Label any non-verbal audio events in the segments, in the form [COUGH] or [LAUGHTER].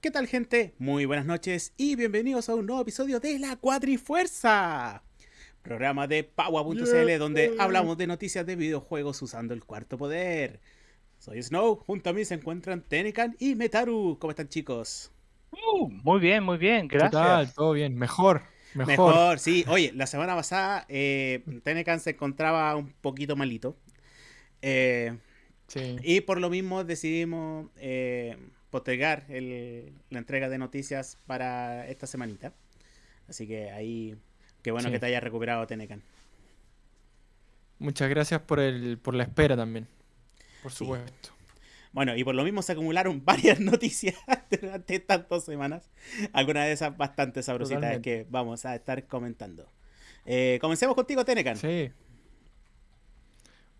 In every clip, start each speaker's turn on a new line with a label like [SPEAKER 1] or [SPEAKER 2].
[SPEAKER 1] ¿Qué tal gente? Muy buenas noches y bienvenidos a un nuevo episodio de La Cuadrifuerza, programa de Paua.cl donde hablamos de noticias de videojuegos usando el cuarto poder. Soy Snow, junto a mí se encuentran Tenecan y Metaru. ¿Cómo están chicos?
[SPEAKER 2] Uh, muy bien, muy bien, gracias.
[SPEAKER 3] ¿Qué tal? Todo bien, mejor. Mejor.
[SPEAKER 1] Mejor, sí. Oye, la semana pasada eh, Tenecan se encontraba un poquito malito. Eh,
[SPEAKER 3] Sí.
[SPEAKER 1] Y por lo mismo decidimos eh, postergar el- la entrega de noticias para esta semanita. Así que ahí, qué bueno
[SPEAKER 3] Sí.
[SPEAKER 1] que te hayas recuperado, Tenecan.
[SPEAKER 3] Muchas gracias por el, por la espera también. Por
[SPEAKER 1] Sí.
[SPEAKER 3] supuesto.
[SPEAKER 1] Bueno, y por lo mismo se acumularon [LAUGHS] varias noticias durante estas dos semanas. Algunas de esas bastante sabrositas
[SPEAKER 3] Totalmente.
[SPEAKER 1] que vamos a estar comentando. Eh, comencemos contigo, Tenecan.
[SPEAKER 3] Sí.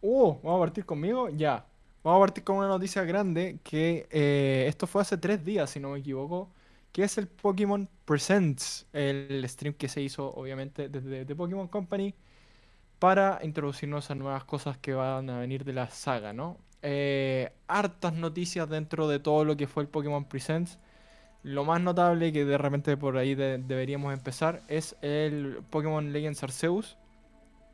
[SPEAKER 3] Uh, vamos a partir conmigo. Ya. Vamos a partir con una noticia grande que eh, esto fue hace tres días, si no me equivoco. Que es el Pokémon Presents, el stream que se hizo obviamente desde The Pokémon Company para introducirnos a nuevas cosas que van a venir de la saga, ¿no? Eh, hartas noticias dentro de todo lo que fue el Pokémon Presents. Lo más notable que de repente por ahí de- deberíamos empezar es el Pokémon Legends Arceus,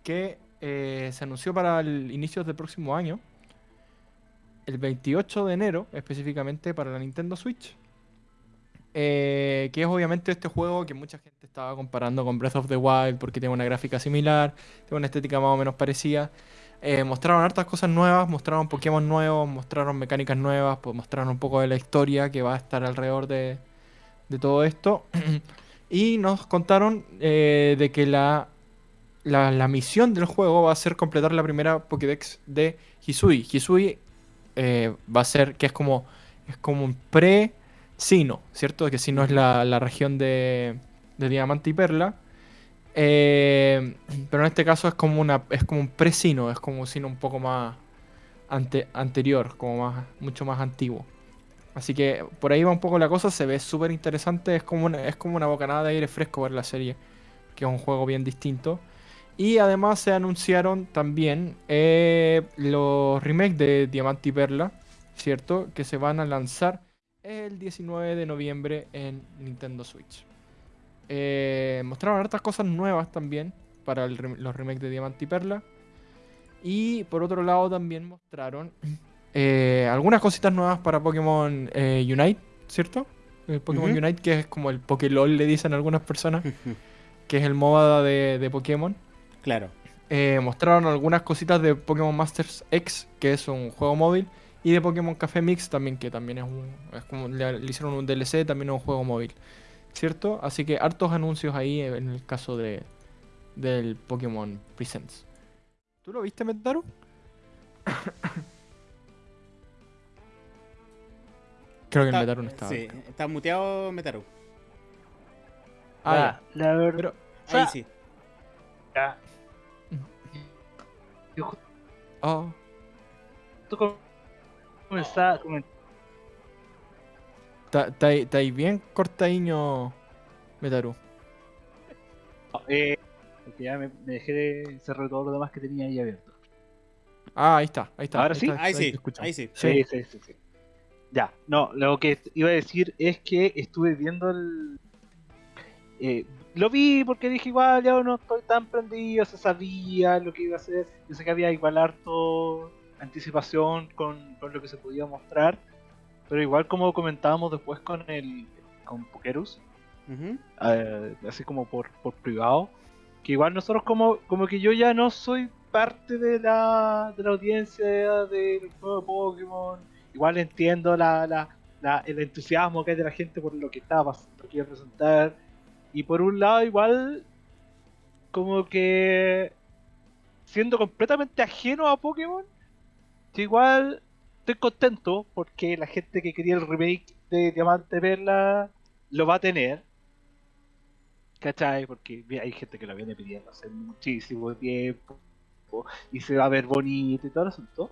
[SPEAKER 3] que eh, se anunció para el inicio del próximo año, el 28 de enero específicamente para la Nintendo Switch. Eh, que es obviamente este juego que mucha gente estaba comparando con Breath of the Wild porque tiene una gráfica similar, tiene una estética más o menos parecida. Eh, mostraron hartas cosas nuevas, mostraron Pokémon nuevos, mostraron mecánicas nuevas, pues mostraron un poco de la historia que va a estar alrededor de, de todo esto. [CLEARS THROAT] y nos contaron eh, de que la, la, la misión del juego va a ser completar la primera Pokédex de Hisui. Hisui eh, va a ser que es como, es como un pre-Sino, ¿cierto? Que Sino es la, la región de, de Diamante y Perla. Eh, pero en este caso es como una es como un pre-Sino, es como un Sino un poco más ante- anterior, como más, mucho más antiguo. Así que por ahí va un poco la cosa, se ve súper interesante, es como, una, es como una bocanada de aire fresco ver la serie, que es un juego bien distinto. Y además se anunciaron también eh, los remakes de Diamante y Perla, ¿cierto? Que se van a lanzar el 19 de noviembre en Nintendo Switch. Eh, mostraron hartas cosas nuevas también para el los remakes de Diamante y Perla. Y por otro lado también mostraron [CLEARS THROAT] eh, algunas cositas nuevas para Pokémon eh, Unite, ¿cierto? El Pokémon. Unite, que es como el Pokélol, le dicen algunas personas, [LAUGHS] que es el MOBA de, de Pokémon.
[SPEAKER 1] Claro.
[SPEAKER 3] Eh, mostraron algunas cositas de Pokémon Masters X, que es un juego móvil, y de Pokémon Café Mix también, que también es un. Es como le, le hicieron un DLC, también es un juego móvil. ¿Cierto? Así que hartos anuncios ahí en el caso de del Pokémon Presents. ¿Tú lo viste, Metaru? [COUGHS] Creo que el
[SPEAKER 1] Está-
[SPEAKER 3] Metaru no estaba.
[SPEAKER 1] Sí, está muteado Metaru.
[SPEAKER 3] Ah,
[SPEAKER 2] la, la verdad,
[SPEAKER 3] Pero,
[SPEAKER 2] O sea,
[SPEAKER 1] Ahí sí.
[SPEAKER 2] yo
[SPEAKER 3] oh,
[SPEAKER 2] justo comenzaba, comen-
[SPEAKER 3] está está ahí está ahí bien cortadiño, Metaru.
[SPEAKER 2] eh, porque ya me, me dejé de cerrar todo lo demás que tenía ahí abierto.
[SPEAKER 3] Ah, ahí está, ahí está.
[SPEAKER 2] Ahora sí.
[SPEAKER 3] está,
[SPEAKER 1] Ahí sí, ahí sí.
[SPEAKER 3] Sí.
[SPEAKER 2] sí, sí, sí. Ya, no, lo que iba a decir es que estuve viendo el... eh, lo vi porque dije igual, ya no estoy tan prendido, se sabía lo que iba a hacer, yo sé que había igual harto anticipación con, con lo que se podía mostrar, pero igual como comentábamos después con el con Pokerus,
[SPEAKER 1] Ujú.
[SPEAKER 2] eh, así como por, por privado, que igual nosotros como, como que yo ya no soy parte de la, de la audiencia del juego de Pokémon, igual entiendo la, la, la- el entusiasmo que hay de la gente por lo que pasando, lo que iba a presentar, y por un lado igual como que siendo completamente ajeno a Pokémon, igual estoy contento porque la gente que quería el remake de Diamante Perla lo va a tener. ¿Cachai? Porque hay gente que lo viene pidiendo hace muchísimo tiempo y se va a ver bonito y todo el asunto.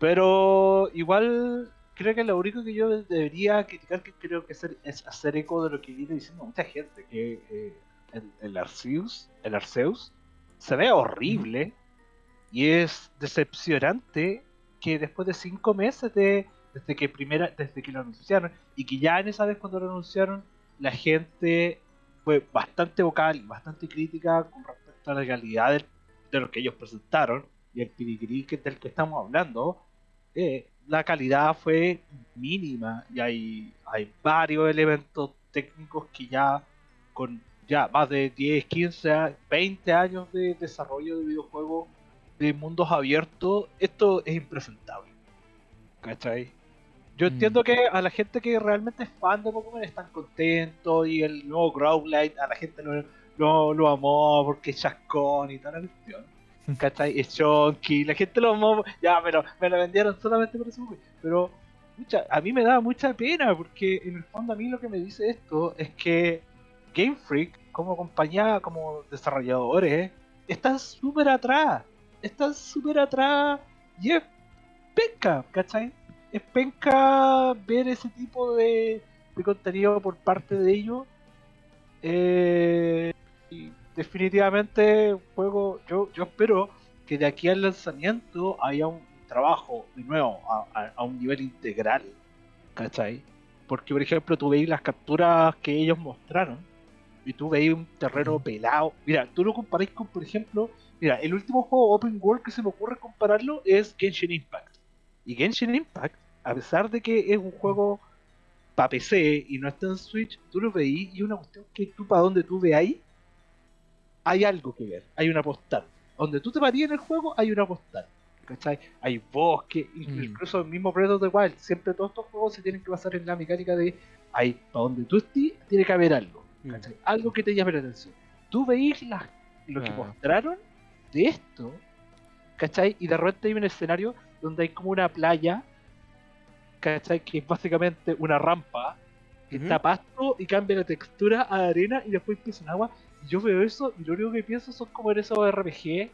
[SPEAKER 2] Pero igual creo que lo único que yo debería criticar que creo que es hacer eco de lo que viene diciendo mucha gente, que eh, el, Arceus, el Arceus se ve horrible y es decepcionante que después de cinco meses de, desde que primera, desde que lo anunciaron, y que ya en esa vez cuando lo anunciaron, la gente fue bastante vocal y bastante crítica con respecto a la calidad de, de lo que ellos presentaron y el pirigrí del que estamos hablando. Eh, la calidad fue mínima y hay, hay varios elementos técnicos que ya con ya más de 10, 15, 20 años de desarrollo de videojuegos de mundos abiertos, esto es impresentable. ¿Cachai? Yo
[SPEAKER 3] Mm.
[SPEAKER 2] entiendo que a la gente que realmente es fan de Pokémon están contentos y el nuevo Growlite a la gente lo, lo, lo amó porque es chascón y toda la cuestión. ¿Cachai? Es chonky, la gente lo amó, ya, pero me lo vendieron solamente por eso. Pero mucha, a mí me da mucha pena porque en el fondo a mí lo que me dice esto es que Game Freak, como compañía, como desarrolladores, están súper atrás. Están súper atrás y es penca, ¿cachai? Es penca ver ese tipo de, de contenido por parte de ellos. Eh, definitivamente juego, yo, yo espero que de aquí al lanzamiento haya un trabajo de nuevo a, a- a un nivel integral, ¿cachai? Porque por ejemplo tú veis las capturas que ellos mostraron y tú veis un terreno pelado. Mira, tú lo comparís con, por ejemplo, mira, el último juego open world que se me ocurre compararlo es Genshin Impact. Y Genshin Impact, a pesar de que es un juego para PC y no está en Switch, tú lo veís y una cuestión que tú para donde tú veáis hay algo que ver, hay una postal. Donde tú te parías en el juego hay una postal. ¿Cachai? Hay bosque,
[SPEAKER 3] Mm.
[SPEAKER 2] incluso el mismo Breath of the Wild. Siempre todos estos juegos se tienen que basar en la mecánica de hay para donde tú estés, tiene que haber algo.
[SPEAKER 1] Mm.
[SPEAKER 2] ¿cachai? Algo que te llame la atención. Tú veís las- lo que
[SPEAKER 3] Claro.
[SPEAKER 2] mostraron de esto, ¿cachai? Y de repente hay un escenario donde hay como una playa, ¿cachai? Que es básicamente una rampa, que
[SPEAKER 1] Ujú.
[SPEAKER 2] está pasto y cambia la textura a arena y después empieza en agua. Yo veo eso y lo único que pienso son como en esos RPG.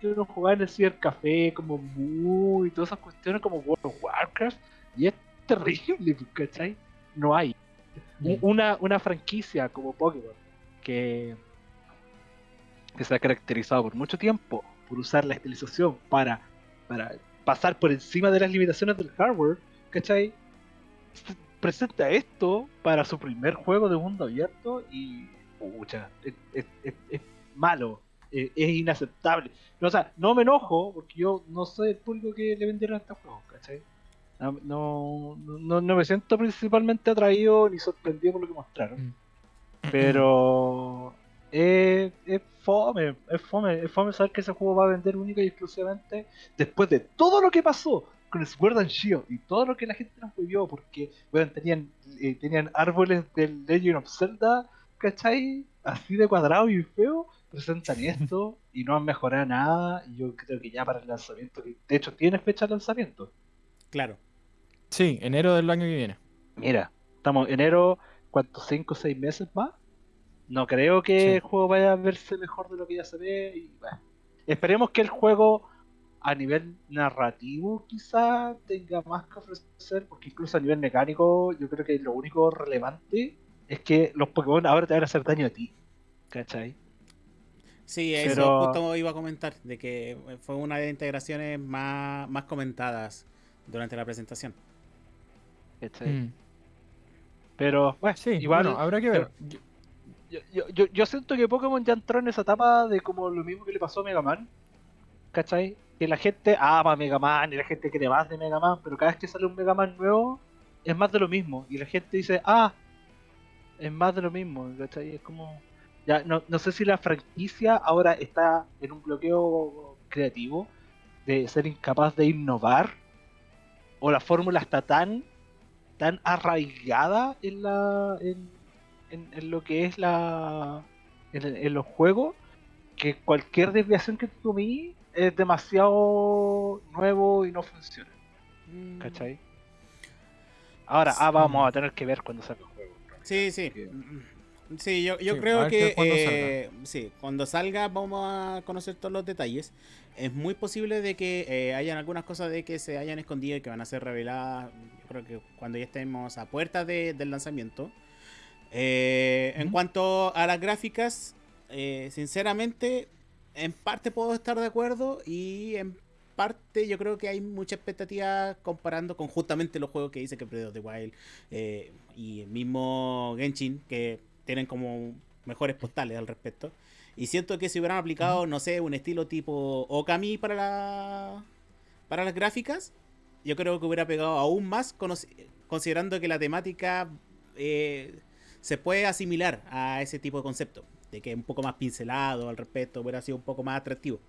[SPEAKER 2] Que uno jugaba en el cibercafé, como muy, y todas esas cuestiones como World of Warcraft. Y es terrible, ¿cachai? No hay. U- una, una franquicia como Pokémon que, que se ha caracterizado por mucho tiempo por usar la estilización para, para pasar por encima de las limitaciones del hardware, ¿cachai? Se presenta esto para su primer juego de mundo abierto y pucha, es, es- es- es malo, es, es inaceptable. No, o sea, no me enojo porque yo no soy el público que le vendieron a este juego, ¿cachai? No, no, no, no me siento principalmente atraído ni sorprendido por lo que mostraron.
[SPEAKER 3] Mm.
[SPEAKER 2] Pero es, es fome, es fome, es fome saber que ese juego va a vender única y exclusivamente después de todo lo que pasó con Sword and Shield y todo lo que la gente nos vivió, porque bueno, tenían, eh, tenían árboles del Legend of Zelda, ¿cachai? Así de cuadrado y feo, presentan [LAUGHS] esto y no han mejorado nada. Y yo creo que ya para el lanzamiento, de hecho tiene fecha de lanzamiento.
[SPEAKER 1] Claro.
[SPEAKER 3] Sí, enero del año que viene.
[SPEAKER 2] Mira, estamos en enero, ¿cuántos? ¿5 o 6 meses más? No creo que
[SPEAKER 3] Sí.
[SPEAKER 2] el juego vaya a verse mejor de lo que ya se ve. Y, bueno, esperemos que el juego a nivel narrativo quizá tenga más que ofrecer, porque incluso a nivel mecánico yo creo que lo único relevante es que los Pokémon ahora te van a hacer daño a ti. ¿Cachai?
[SPEAKER 1] Sí, eso
[SPEAKER 2] Pero-
[SPEAKER 1] justo iba a comentar, de que fue una de las integraciones más, más comentadas durante la presentación.
[SPEAKER 2] ¿Cachai?
[SPEAKER 3] Mm.
[SPEAKER 2] Pero bueno,
[SPEAKER 3] Sí,
[SPEAKER 2] igual
[SPEAKER 3] bueno, habrá que ver. Yo-
[SPEAKER 2] yo, yo, yo, yo siento que Pokémon ya entró en esa etapa de como lo mismo que le pasó a Mega Man. ¿Cachai? Que la gente ama Mega Man y la gente quiere más de Mega Man, pero cada vez que sale un Mega Man nuevo es más de lo mismo. Y la gente dice, ah, es más de lo mismo. Es como. Ya, no, no sé si la franquicia ahora está en un bloqueo creativo de ser incapaz de innovar o la fórmula está tan tan arraigada en la en, lo que es la en, los juegos que cualquier desviación que tú tomes es demasiado nuevo y no funciona
[SPEAKER 1] Mm.
[SPEAKER 2] ¿cachai? ahora ah, vamos a tener que ver cuando salga el juego
[SPEAKER 1] Sí, sí.
[SPEAKER 2] Que-
[SPEAKER 1] Sí, yo, yo
[SPEAKER 3] Sí,
[SPEAKER 1] creo que
[SPEAKER 3] cuándo
[SPEAKER 1] eh, sí, cuando salga vamos a conocer todos los detalles. Es muy posible de que eh, hayan algunas cosas de que se hayan escondido y que van a ser reveladas. Yo creo que cuando ya estemos a puerta de- del lanzamiento. Eh, En cuanto a las gráficas, eh, sinceramente, en parte puedo estar de acuerdo y en parte yo creo que hay mucha expectativa comparando con justamente los juegos que dice que Breath of the Wild eh, y el mismo Genshin, que tienen como mejores postales al respecto. Y siento que si hubieran aplicado, no sé, un estilo tipo Okami para la para las gráficas, yo creo que hubiera pegado aún más, considerando que la temática eh, se puede asimilar a ese tipo de concepto, de que un poco más pincelado al respecto, hubiera sido un poco más atractivo.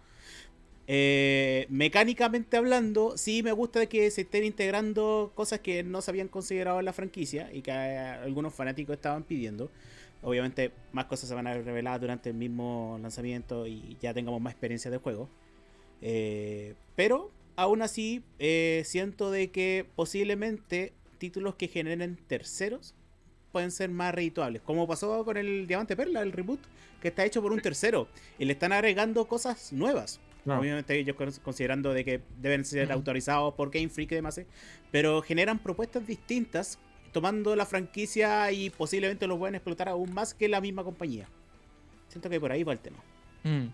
[SPEAKER 1] Eh, mecánicamente hablando, sí me gusta que se estén integrando cosas que no se habían considerado en la franquicia y que eh, algunos fanáticos estaban pidiendo. Obviamente más cosas se van a revelar durante el mismo lanzamiento y ya tengamos más experiencia de juego. pero aún así, eh, siento de que posiblemente títulos que generen terceros pueden ser más redituables. Como pasó con el Diamante Perla, el reboot, que está hecho por un tercero. Y le están agregando cosas nuevas. Obviamente ellos considerando de que deben ser autorizados por Game Freak y demás. ¿eh? Pero generan propuestas distintas, tomando la franquicia y posiblemente los pueden explotar aún más que la misma compañía. Siento que por ahí va el tema.
[SPEAKER 2] Mm.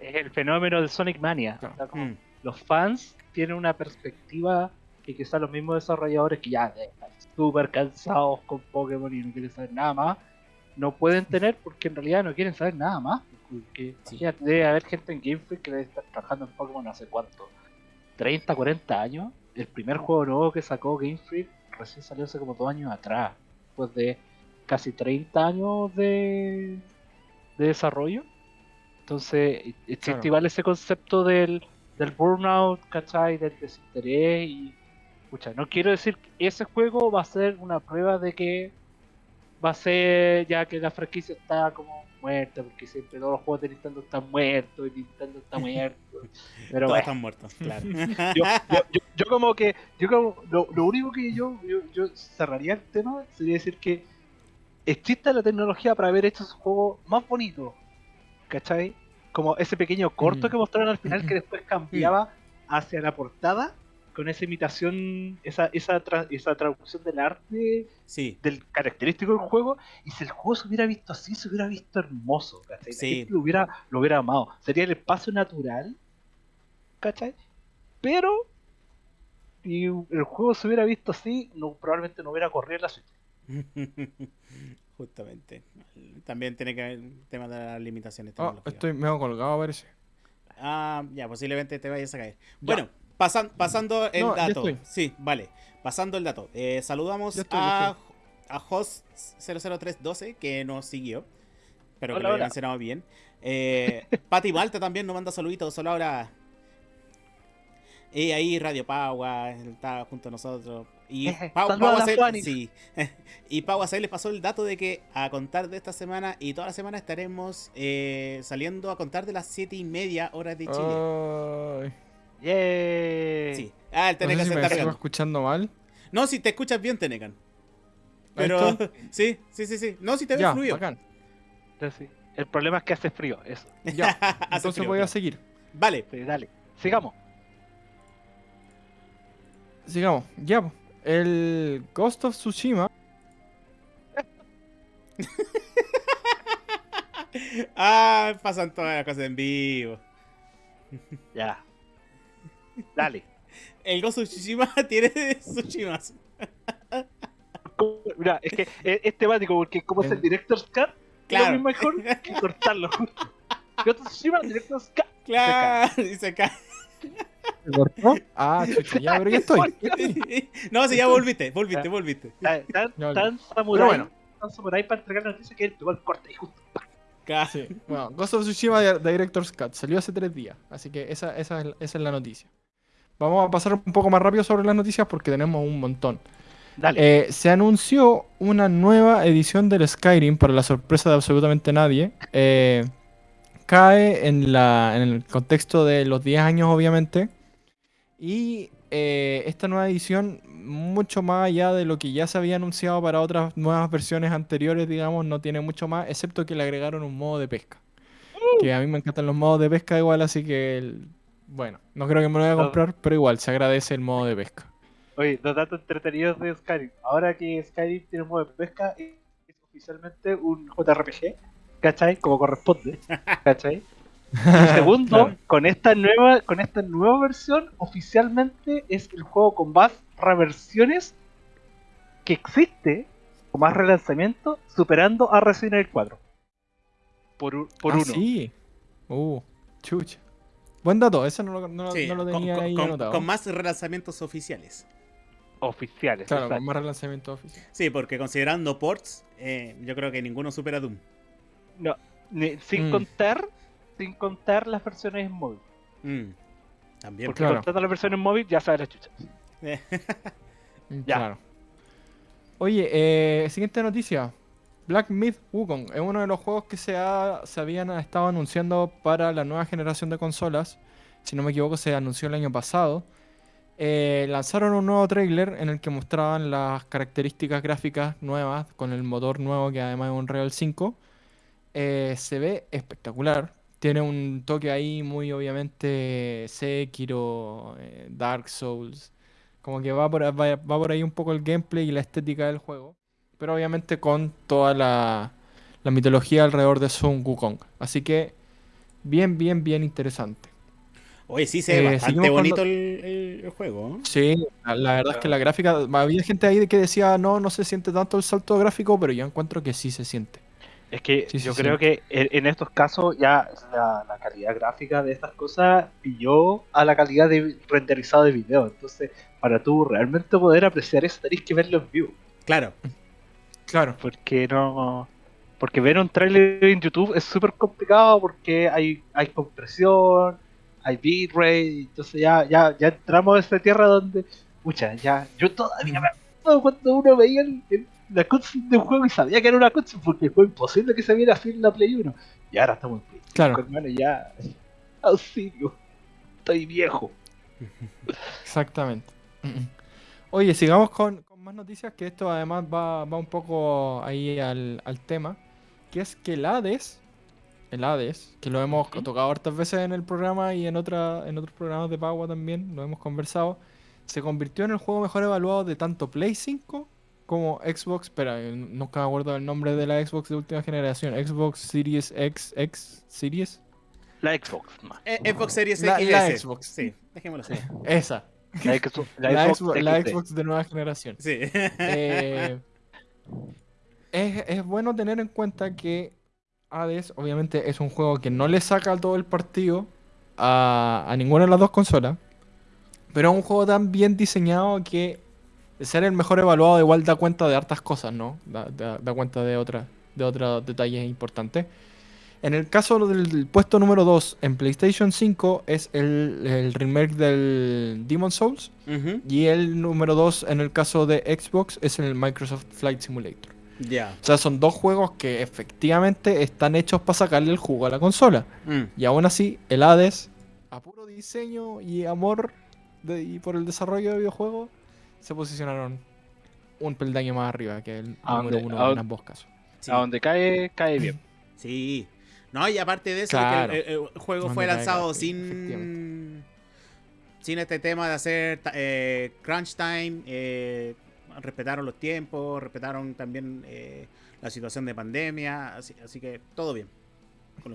[SPEAKER 2] Es el fenómeno de Sonic Mania. Mm. Los fans tiene una perspectiva que quizás los mismos desarrolladores que ya súper cansados con Pokémon y no quieren saber nada más, no pueden tener porque en realidad no quieren saber nada más. Porque debe haber gente en Game Freak que debe estar trabajando en Pokémon hace cuánto, 30, 40 años. El primer juego nuevo que sacó Game Freak recién salió hace como dos años atrás, después de casi 30 años de, de desarrollo. Entonces, existe igual ese concepto del del burnout, ¿cachai? Del desinterés y... Escucha, no quiero decir que ese juego va a ser una prueba de que va a ser ya que la franquicia está como muerta, porque siempre todos los juegos de Nintendo están muertos y Nintendo está muerto. [LAUGHS]
[SPEAKER 1] Pero todos están muertos, claro. [LAUGHS]
[SPEAKER 2] yo, como que, yo como, lo, único que yo, yo, cerraría el tema sería decir que existe la tecnología para haber hecho esos juegos más bonitos, ¿cachai? como ese pequeño corto que mostraron al final que después cambiaba hacia la portada con esa imitación, esa, esa, esa traducción del arte, del característico del juego, y si el juego se hubiera visto así, se hubiera visto hermoso, ¿cachai? lo hubiera, lo hubiera amado. Sería el espacio natural, ¿cachai? Pero si el juego se hubiera visto así, no, probablemente no hubiera corrido la suite. [LAUGHS]
[SPEAKER 1] Justamente. También tiene que ver el tema de las limitaciones
[SPEAKER 3] ah, estoy medio colgado, parece.
[SPEAKER 1] Ah, ya, posiblemente te vayas a caer. Bueno, pasando el dato. Sí, vale. Pasando el dato. Eh, saludamos a, a Host00312 que nos siguió. Espero que lo hayan mencionado bien. Eh, [LAUGHS] Pati Malta también nos manda saluditos. Hola, ahora. Y ahí Radio Pagua está junto a nosotros. Y [LAUGHS] Pau, Pau sí. [LAUGHS] y Pau les pasó el dato de que a contar de esta semana y toda la semana estaremos eh, saliendo a contar de las 7 y media horas de Chile. Sí. Ah, el Tenecan
[SPEAKER 3] se está escuchando mal?
[SPEAKER 1] No, si te escuchas bien, Tenecan. Pero [LAUGHS] sí, sí, sí, sí. No, si te ves fluido.
[SPEAKER 2] El problema es que hace frío, eso. [LAUGHS]
[SPEAKER 3] Ya, [LAUGHS] entonces voy a seguir.
[SPEAKER 1] Vale.
[SPEAKER 2] dale, sigamos.
[SPEAKER 3] Sigamos, ya el Ghost of Tsushima.
[SPEAKER 1] ah, pasan todas las cosas en vivo.
[SPEAKER 2] Ya. Dale.
[SPEAKER 1] El Ghost of Tsushima [LAUGHS] tiene Tsushimas.
[SPEAKER 2] Mira, es que es, temático porque como es el Director's Cut, claro. es mejor que cortarlo. [LAUGHS] Ghost of Tsushima, Director's Cut.
[SPEAKER 1] Claro, y se cae.
[SPEAKER 3] ¿Se cortó? Ah, [LAUGHS] chucha, ya, pero ya estoy.
[SPEAKER 1] no, si ya volviste, volviste, volviste.
[SPEAKER 2] Tan, tan, samurai, bueno. tan samurai para entregar la noticia que él pegó el corte y justo.
[SPEAKER 3] Casi. Bueno, Ghost of Tsushima Director's Cut salió hace tres días, así que esa, esa, esa es la noticia. Vamos a pasar un poco más rápido sobre las noticias porque tenemos un montón. Dale. Eh, se anunció una nueva edición del Skyrim para la sorpresa de absolutamente nadie. Eh, cae en, la, en el contexto de los 10 años, obviamente. Y eh, esta nueva edición, mucho más allá de lo que ya se había anunciado para otras nuevas versiones anteriores, digamos, no tiene mucho más, excepto que le agregaron un modo de pesca. Uh. Que a mí me encantan los modos de pesca igual, así que, bueno, no creo que me lo vaya a comprar, pero igual, se agradece el modo de pesca.
[SPEAKER 2] Oye, los datos entretenidos de Skyrim. Ahora que Skyrim tiene un modo de pesca, es oficialmente un JRPG ¿cachai? Como corresponde, [LAUGHS] ¿cachai? [LAUGHS] Y segundo,
[SPEAKER 3] Claro.
[SPEAKER 2] con esta nueva, con esta nueva versión, oficialmente es el juego con más reversiones que existe, con más relanzamiento, superando a Resident Evil 4. Por, por
[SPEAKER 3] Ah,
[SPEAKER 2] uno.
[SPEAKER 3] sí. Uh, chucha. Buen dato, eso no lo, no,
[SPEAKER 1] Sí,
[SPEAKER 3] no lo
[SPEAKER 1] con,
[SPEAKER 3] tenía
[SPEAKER 1] con-
[SPEAKER 3] ahí
[SPEAKER 1] con-
[SPEAKER 3] anotado.
[SPEAKER 1] con más relanzamientos oficiales.
[SPEAKER 2] Oficiales.
[SPEAKER 3] Claro,
[SPEAKER 2] exacto.
[SPEAKER 3] con más relanzamiento oficial.
[SPEAKER 1] Sí, porque considerando ports, eh, yo creo que ninguno supera Doom.
[SPEAKER 2] No, ni- sin
[SPEAKER 3] Mm.
[SPEAKER 2] contar, sin contar las versiones en móvil.
[SPEAKER 1] Mm, También.
[SPEAKER 2] Porque
[SPEAKER 3] Claro.
[SPEAKER 2] contando las versiones en móvil ya sabes la chucha.
[SPEAKER 1] Eh,
[SPEAKER 2] Ya.
[SPEAKER 3] Claro. Oye, eh, siguiente noticia. Black Myth Wukong es uno de los juegos que se, ha- se habían estado anunciando para la nueva generación de consolas. Si no me equivoco, se anunció el año pasado. Eh, lanzaron un nuevo trailer en el que mostraban las características gráficas nuevas con el motor nuevo que además es un Real 5. Eh, se ve espectacular. Tiene un toque ahí muy obviamente Sekiro, eh, Dark Souls. Como que va por ahí un poco el gameplay y la estética del juego. Pero obviamente con toda la, la mitología alrededor de Sun Wukong. Así que bien, bien, bien interesante.
[SPEAKER 1] Oye, sí se ve
[SPEAKER 3] Eh,
[SPEAKER 1] bastante bonito el, el- juego. ¿eh?
[SPEAKER 3] Sí, la, la verdad es que la gráfica, había gente ahí que decía, no, no se siente tanto el salto gráfico, pero yo encuentro que sí se siente.
[SPEAKER 2] Es que
[SPEAKER 3] Sí,
[SPEAKER 2] yo
[SPEAKER 3] sí.
[SPEAKER 2] creo que en, en estos casos ya la, la calidad gráfica de estas cosas pilló a la calidad de renderizado de video. Entonces, para tú realmente poder apreciar eso, tenés que verlo en vivo.
[SPEAKER 1] Claro.
[SPEAKER 3] Claro.
[SPEAKER 2] Porque no. Porque ver un trailer en YouTube es súper complicado porque hay, hay compresión, hay bitrate, entonces ya, ya, ya entramos a esta tierra donde, pucha, ya, yo todavía me acuerdo cuando uno veía el- el- la cutscene de un juego y sabía que era una cutscene porque fue imposible que se viera así en la Play 1. Y ahora estamos en Play 5,
[SPEAKER 3] Claro.
[SPEAKER 2] hermano, ya, auxilio, estoy viejo.
[SPEAKER 3] Exactamente. Oye, sigamos con más noticias, que esto además va, va un poco ahí al, al tema, que es que el Hades, el Hades, que lo hemos tocado hartas veces en el programa y en, otra, en otros programas de Pagua también, lo hemos conversado, se convirtió en el juego mejor evaluado de tanto Play 5 como Xbox, espera, eh, nunca me acuerdo del nombre de la Xbox de última generación, Xbox Series X, X Series,
[SPEAKER 2] La Xbox, no.
[SPEAKER 1] Eh, Xbox Series
[SPEAKER 3] La-
[SPEAKER 1] X.
[SPEAKER 3] la
[SPEAKER 1] S.
[SPEAKER 3] Xbox.
[SPEAKER 1] Sí, dejémoslo así.
[SPEAKER 3] esa,
[SPEAKER 2] La Xbox, la
[SPEAKER 3] la,
[SPEAKER 2] Xbox
[SPEAKER 3] Xbox, la
[SPEAKER 2] XD.
[SPEAKER 3] Xbox de nueva generación.
[SPEAKER 1] Sí.
[SPEAKER 3] Eh, es, es bueno tener en cuenta que Hades obviamente es un juego que no le saca todo el partido a, a ninguna de las dos consolas, pero es un juego tan bien diseñado que de ser el mejor evaluado igual da cuenta de hartas cosas, ¿no? Da, da- da cuenta de, otras de otros detalles importantes. En el caso del puesto número 2 en PlayStation 5 es el, el remake del Demon Souls. Y el número 2 en el caso de Xbox es el Microsoft Flight Simulator.
[SPEAKER 1] Ya.
[SPEAKER 3] O sea, son dos juegos que efectivamente están hechos para sacarle el jugo a la consola.
[SPEAKER 1] Mm.
[SPEAKER 3] Y aún así, el Hades, a puro diseño y amor de- y por el desarrollo de videojuegos, se posicionaron un peldaño más arriba que el
[SPEAKER 2] ¿A
[SPEAKER 3] número
[SPEAKER 2] dónde-
[SPEAKER 3] uno
[SPEAKER 2] a
[SPEAKER 3] en ambos casos.
[SPEAKER 1] Sí.
[SPEAKER 2] A donde cae, cae bien.
[SPEAKER 1] Sí. No, y aparte de eso, de que
[SPEAKER 3] Claro.
[SPEAKER 1] el, el- el juego fue lanzado sin. Sin este tema de hacer eh, crunch time. eh, respetaron los tiempos, respetaron también eh, la situación de pandemia. Así, así que todo bien.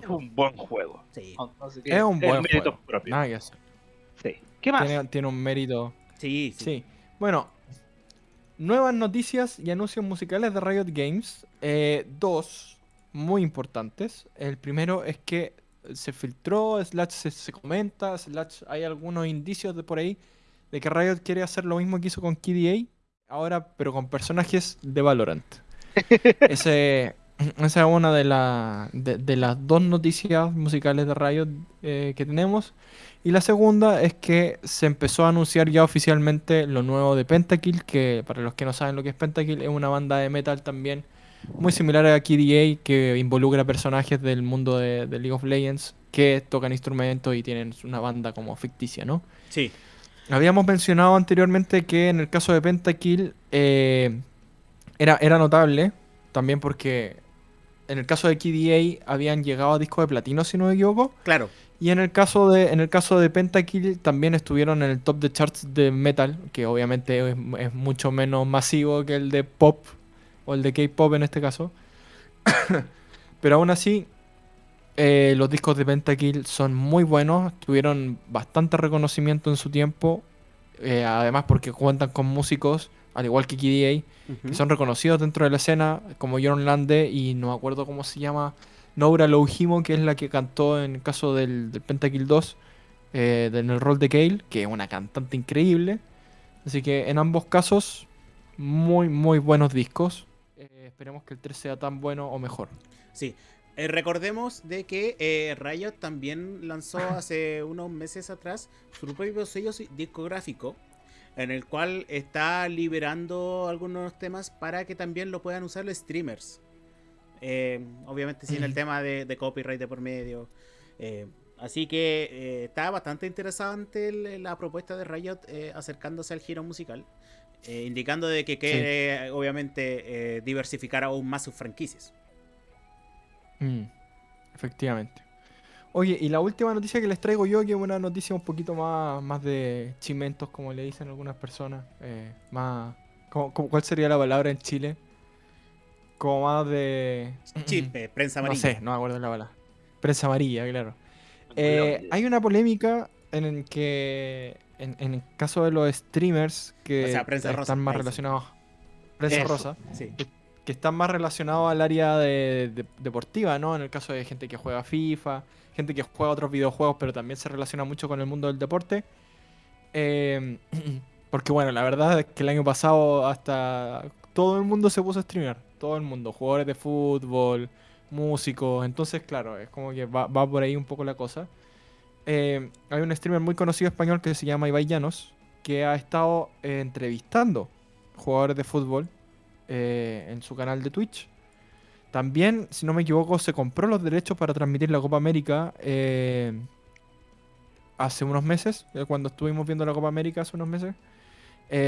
[SPEAKER 2] Es un buen juego.
[SPEAKER 1] Sí.
[SPEAKER 2] Que
[SPEAKER 3] Es un buen juego.
[SPEAKER 2] propio.
[SPEAKER 3] Nada que hacer.
[SPEAKER 2] Sí. ¿Qué más?
[SPEAKER 3] Tiene, tiene un mérito.
[SPEAKER 1] Sí, sí.
[SPEAKER 3] Sí. Bueno, nuevas noticias y anuncios musicales de Riot Games. Eh, dos muy importantes. El primero es que se filtró, slash se, se comenta, slash hay algunos indicios de por ahí de que Riot quiere hacer lo mismo que hizo con KDA, ahora pero con personajes de Valorant. [LAUGHS] Ese, esa es una de, la- de, de las dos noticias musicales de Riot eh, que tenemos. Y la segunda es que se empezó a anunciar ya oficialmente lo nuevo de Pentakill, que para los que no saben lo que es Pentakill, es una banda de metal también muy similar a KDA, que involucra personajes del mundo de, de League of Legends que tocan instrumentos y tienen una banda como ficticia, ¿no?
[SPEAKER 1] Sí.
[SPEAKER 3] Habíamos mencionado anteriormente que en el caso de Pentakill eh, era, era notable, también porque en el caso de KDA habían llegado a disco de platino, si no me equivoco.
[SPEAKER 1] Claro.
[SPEAKER 3] Y en el caso de, en el caso de Pentakill también estuvieron en el top de charts de metal, que obviamente es, es mucho menos masivo que el de pop, o el de K-pop en este caso. [COUGHS] Pero aún así, Eh, los discos de Pentakill son muy buenos, tuvieron bastante reconocimiento en su tiempo, eh, además porque cuentan con músicos, al igual que KDA, que son reconocidos dentro de la escena, como John Lande y no me acuerdo cómo se llama, Nora Louhimo, que es la que cantó en el caso del, del Pentakill 2, eh, en el rol de Gale, que es una cantante increíble. Así que en ambos casos, muy, muy buenos discos. Eh, esperemos que el 3 sea tan bueno o mejor.
[SPEAKER 1] Sí. Eh, recordemos de que eh, Riot también lanzó [LAUGHS] hace unos meses atrás su propio sello discográfico en el cual está liberando algunos temas para que también lo puedan usar los streamers. Eh, obviamente sin el tema de, de, copyright de por medio. Así que está bastante interesante la propuesta de Riot acercándose al giro musical. Eh, indicando de que quiere obviamente eh, diversificar aún más sus franquicias.
[SPEAKER 3] Mm, efectivamente. Oye, y la última noticia que les traigo yo, que es una noticia un poquito más, más de chimentos, como le dicen algunas personas. eh, más. ¿cómo- cómo- cuál sería la palabra en Chile? Como más de.
[SPEAKER 1] Chispe, prensa
[SPEAKER 3] No
[SPEAKER 1] amarilla.
[SPEAKER 3] sé, no me acuerdo la palabra. Prensa amarilla, claro. Eh, hay una polémica en el que, en, en el caso de los streamers que
[SPEAKER 1] O sea, prensa
[SPEAKER 3] están
[SPEAKER 1] rosa,
[SPEAKER 3] más relacionados, prensa
[SPEAKER 2] Eso.
[SPEAKER 3] rosa,
[SPEAKER 1] Sí.
[SPEAKER 3] que están más relacionados al área de, de- deportiva, ¿no? En el caso de gente que juega FIFA, gente que juega otros videojuegos, pero también se relaciona mucho con el mundo del deporte. Eh, [CLEARS THROAT] porque bueno, la verdad es que el año pasado hasta todo el mundo se puso a streamear, todo el mundo, jugadores de fútbol, músicos, entonces claro, es como que va, va por ahí un poco la cosa. Eh, hay un streamer muy conocido español que se llama Ibai Llanos, que ha estado eh, entrevistando jugadores de fútbol eh, en su canal de Twitch. También, si no me equivoco, se compró los derechos para transmitir la Copa América hace unos meses, cuando estuvimos viendo la Copa América hace unos meses.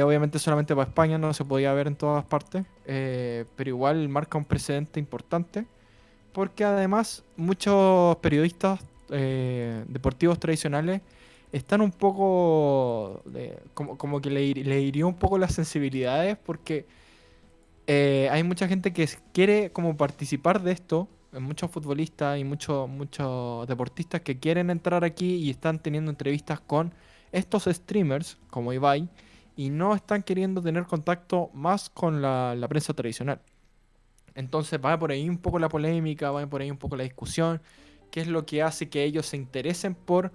[SPEAKER 3] Obviamente solamente para España no se podía ver en todas partes, pero igual marca un precedente importante, porque además muchos periodistas eh, deportivos tradicionales están un poco, como, como que le, le hirió un poco las sensibilidades, porque eh, hay mucha gente que quiere como participar de esto, muchos futbolistas y muchos muchos deportistas que quieren entrar aquí y están teniendo entrevistas con estos streamers como Ibai y no están queriendo tener contacto más con la, la prensa tradicional. Entonces va por ahí un poco la polémica, va por ahí un poco la discusión, qué es lo que hace que ellos se interesen por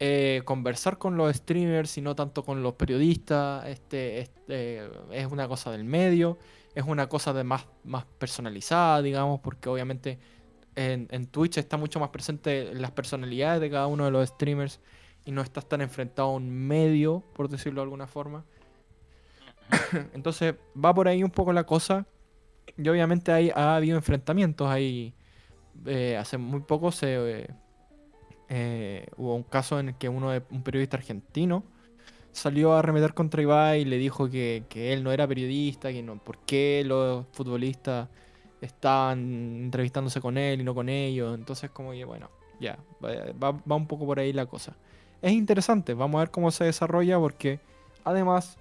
[SPEAKER 3] eh, conversar con los streamers y no tanto con los periodistas. Este, este, es una cosa del medio, es una cosa de más, más personalizada, digamos, porque obviamente en, en Twitch está mucho más presente las personalidades de cada uno de los streamers y no estás tan enfrentado a un medio, por decirlo de alguna forma. [COUGHS] Entonces va por ahí un poco la cosa. Y obviamente hay, ha habido enfrentamientos ahí. Eh, hace muy poco se eh, eh, hubo un caso en el que uno de, un periodista argentino salió a arremeter contra Ibai y le dijo que, que él no era periodista, que no, por qué los futbolistas estaban entrevistándose con él y no con ellos. Entonces como que bueno, ya, va, va- va un poco por ahí la cosa. Es interesante, vamos a ver cómo se desarrolla porque además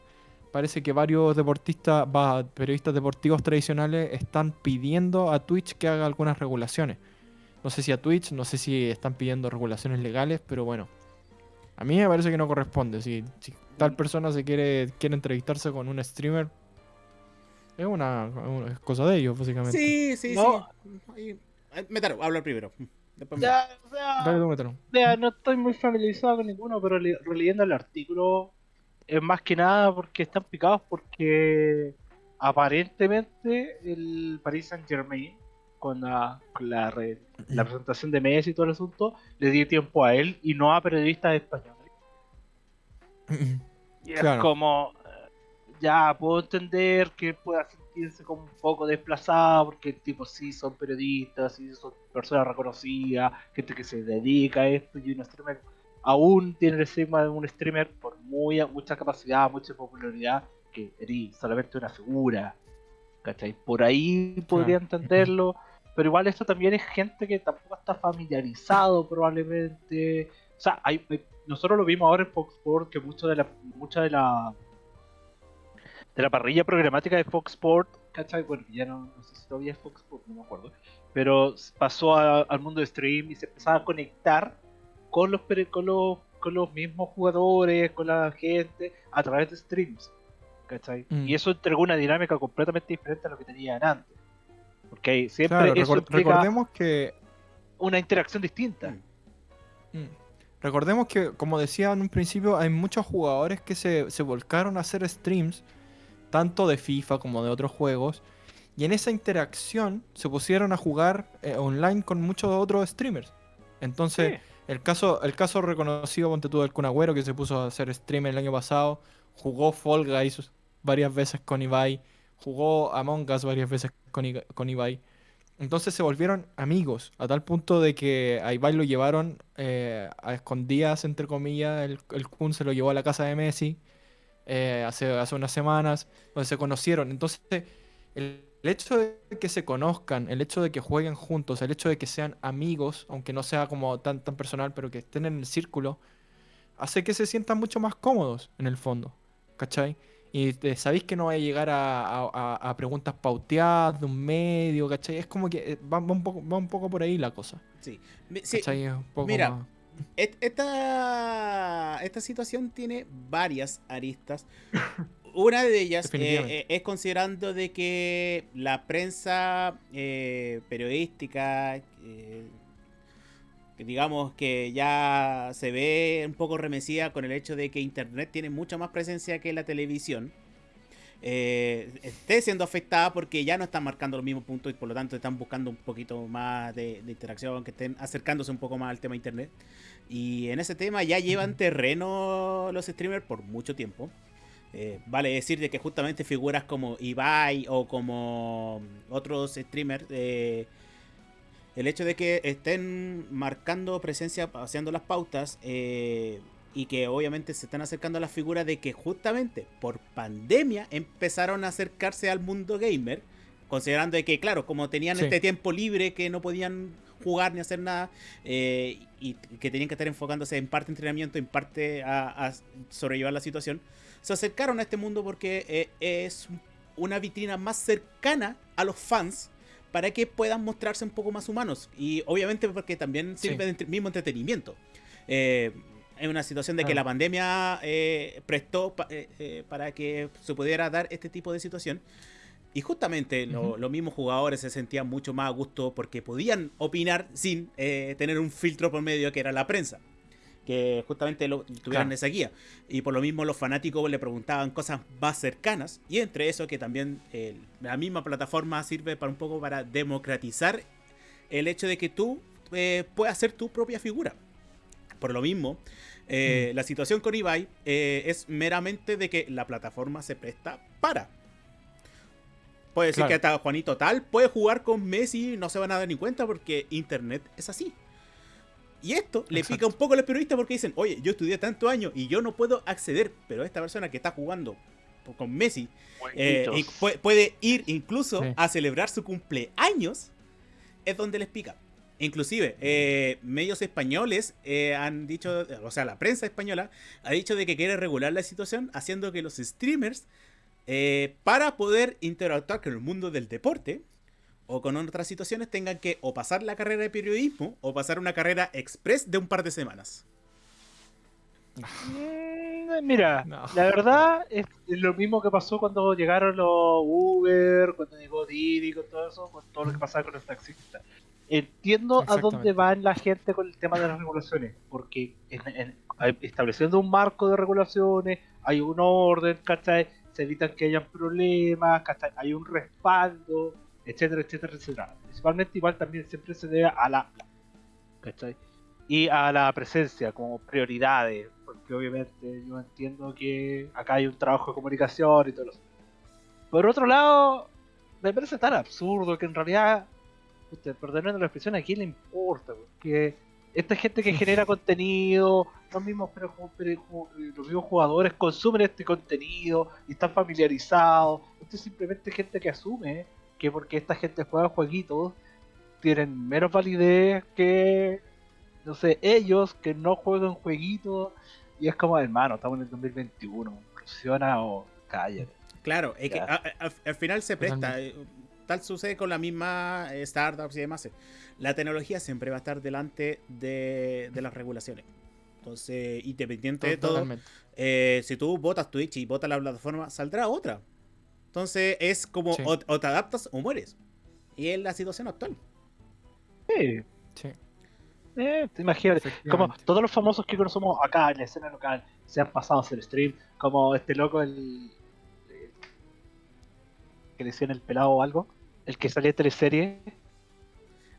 [SPEAKER 3] parece que varios deportistas, va, periodistas deportivos tradicionales están pidiendo a Twitch que haga algunas regulaciones. No sé si a Twitch, no sé si están pidiendo regulaciones legales, pero bueno. A mí me parece que no corresponde. Si, si tal persona se quiere, quiere entrevistarse con un streamer, es una, cosa de ellos, básicamente.
[SPEAKER 1] Sí, sí,
[SPEAKER 2] No.
[SPEAKER 1] sí. Eh, Metaro, habla primero. Después me-
[SPEAKER 2] Ya, o sea,
[SPEAKER 3] Dale tú.
[SPEAKER 2] Vea, no estoy muy familiarizado con ninguno, pero le- releyendo el artículo es más que nada porque están picados porque aparentemente el Paris Saint Germain con la, con la, re- la presentación de Messi y todo el asunto le dio tiempo a él y no a periodistas españoles. Y es
[SPEAKER 3] Claro.
[SPEAKER 2] como, eh, ya puedo entender que pueda sentirse como un poco desplazado, porque tipo sí son periodistas, sí son personas reconocidas, gente que se dedica a esto, y un streamer aún tiene el estigma de un streamer por muy, mucha capacidad, mucha popularidad, que eres solamente una figura. ¿Cachai? Por ahí podría
[SPEAKER 3] Claro.
[SPEAKER 2] entenderlo, pero igual esto también es gente que tampoco está familiarizado probablemente. O sea, hay, hay- nosotros lo vimos ahora en Fox Sports que mucho de la, mucha de la de la parrilla programática de Fox Sports, ¿cachai? Bueno, ya no, no sé si todavía es Fox Sports, no me acuerdo. pero pasó a- al mundo de stream y se empezaba a conectar con los, pere- con los, con los mismos jugadores, con la gente, a través de streams. ¿cachai?
[SPEAKER 3] Mm.
[SPEAKER 2] Y eso entregó una dinámica completamente diferente a lo que tenían antes. Porque ahí siempre
[SPEAKER 3] Claro,
[SPEAKER 2] eso
[SPEAKER 3] recor-
[SPEAKER 2] implica
[SPEAKER 3] recordemos que
[SPEAKER 2] una interacción distinta.
[SPEAKER 1] Mm.
[SPEAKER 3] Mm. Recordemos que, como decía en un principio, hay muchos jugadores que se, se volcaron a hacer streams, tanto de FIFA como de otros juegos, y en esa interacción se pusieron a jugar eh, online con muchos otros streamers. Entonces, el, caso, el caso reconocido, ponte tú, del Kun Agüero, que se puso a hacer streamer el año pasado, jugó Fall Guys varias veces con Ibai, jugó Among Us varias veces con, I- con Ibai. Entonces se volvieron amigos, a tal punto de que a Ibai lo llevaron eh, a escondidas, entre comillas, el, el Kun se lo llevó a la casa de Messi eh, hace, hace unas semanas, donde se conocieron. Entonces, el, el hecho de que se conozcan, el hecho de que jueguen juntos, el hecho de que sean amigos, aunque no sea como tan, tan personal, pero que estén en el círculo, hace que se sientan mucho más cómodos en el fondo, ¿cachai? Y eh, sabéis que no va a llegar a, a- a- preguntas pauteadas de un medio, ¿cachai? Es como que eh, va, va un poco, va un poco por ahí la cosa,
[SPEAKER 1] Sí. Sí,
[SPEAKER 3] ¿cachai? Es un poco
[SPEAKER 1] mira,
[SPEAKER 3] más-
[SPEAKER 1] Esta, esta situación tiene varias aristas. [LAUGHS] Una de ellas eh, eh, es considerando de que la prensa eh, periodística, eh, digamos que ya se ve un poco remecida con el hecho de que Internet tiene mucha más presencia que la televisión, esté siendo afectada porque ya no están marcando los mismos puntos y por lo tanto están buscando un poquito más de, de interacción, que estén acercándose un poco más al tema Internet. Y en ese tema ya llevan terreno los streamers por mucho tiempo. Eh, vale decir de que justamente figuras como Ibai o como otros streamers, eh, el hecho de que estén marcando presencia, haciendo las pautas eh, y que obviamente se están acercando a las figuras de que justamente por pandemia empezaron a acercarse al mundo gamer, considerando de que, claro, como tenían
[SPEAKER 3] Sí.
[SPEAKER 1] este tiempo libre que no podían jugar ni hacer nada eh, y que tenían que estar enfocándose en parte entrenamiento, en parte a, a sobrellevar la situación, se acercaron a este mundo porque eh, es una vitrina más cercana a los fans para que puedan mostrarse un poco más humanos. Y obviamente porque también
[SPEAKER 3] Sí.
[SPEAKER 1] sirve de mismo entretenimiento. Eh, es una situación de que la pandemia eh, prestó pa- eh, para que se pudiera dar este tipo de situación. Y justamente lo- los mismos jugadores se sentían mucho más a gusto porque podían opinar sin tener un filtro por medio que era la prensa. Que justamente lo, tuvieran
[SPEAKER 3] Claro.
[SPEAKER 1] esa guía. Y por lo mismo los fanáticos le preguntaban cosas más cercanas. Y entre eso que también eh, la misma plataforma sirve para un poco para democratizar el hecho de que tú eh, puedas hacer tu propia figura. Por lo mismo, eh, la situación con Ibai eh, es meramente de que la plataforma se presta para. Puede decir
[SPEAKER 3] Claro.
[SPEAKER 1] que hasta Juanito Tal puede jugar con Messi y no se van a dar ni cuenta porque Internet es así. Y esto le pica un poco a los periodistas porque dicen, oye, yo estudié tantos años y yo no puedo acceder, pero esta persona que está jugando con Messi eh, y pu- puede ir incluso
[SPEAKER 3] Sí.
[SPEAKER 1] a celebrar su cumpleaños, es donde les pica. Inclusive, eh, medios españoles eh, han dicho, o sea, la prensa española ha dicho de que quiere regular la situación haciendo que los streamers, eh, para poder interactuar con el mundo del deporte o con otras situaciones, tengan que o pasar la carrera de periodismo o pasar una carrera express de un par de semanas.
[SPEAKER 2] Mm, Mira,
[SPEAKER 3] No.
[SPEAKER 2] la verdad es, lo mismo que pasó cuando llegaron los Uber, cuando llegó Didi, con todo eso, con todo lo que pasaba con los taxistas. Entiendo a dónde va la gente con el tema de las regulaciones, porque en- en- estableciendo un marco de regulaciones, hay un orden, ¿cachai? Se evitan que hayan problemas, ¿cachai? Hay un respaldo, etcétera, etcétera, etcétera. Principalmente igual también siempre se debe a la, ¿cachai? y a la presencia como prioridades, porque obviamente yo entiendo que acá hay un trabajo de comunicación y todo eso. Por otro lado, me parece tan absurdo que en realidad, usted, perdonando la expresión, a quién le importa, porque esta gente que genera [LAUGHS] contenido, los mismos, pero, pero- los mismos jugadores consumen este contenido y están familiarizados. Esto es simplemente gente que asume que porque esta gente juega jueguitos, tienen menos validez que no sé, ellos que no juegan jueguitos y es como, hermano, estamos en el 2021, funciona o cállate.
[SPEAKER 1] Claro, es que
[SPEAKER 2] Ya.
[SPEAKER 1] a- a- al, al final se presta.
[SPEAKER 3] Totalmente.
[SPEAKER 1] eh, tal sucede con la misma eh, startups y demás. La tecnología siempre va a estar delante de, de las regulaciones. Entonces, independiente de todo,
[SPEAKER 3] Totalmente.
[SPEAKER 1] eh, si tú votas Twitch y votas la plataforma, saldrá otra. Entonces, es como
[SPEAKER 3] Sí.
[SPEAKER 1] o, o te adaptas o mueres. Y es la situación actual.
[SPEAKER 2] Sí,
[SPEAKER 3] Sí,
[SPEAKER 2] eh, te imaginas. Como todos los famosos que conocemos acá en la escena local se han pasado a hacer stream, como este loco, el. el- que le decían el pelado o algo, el que salía en teleserie,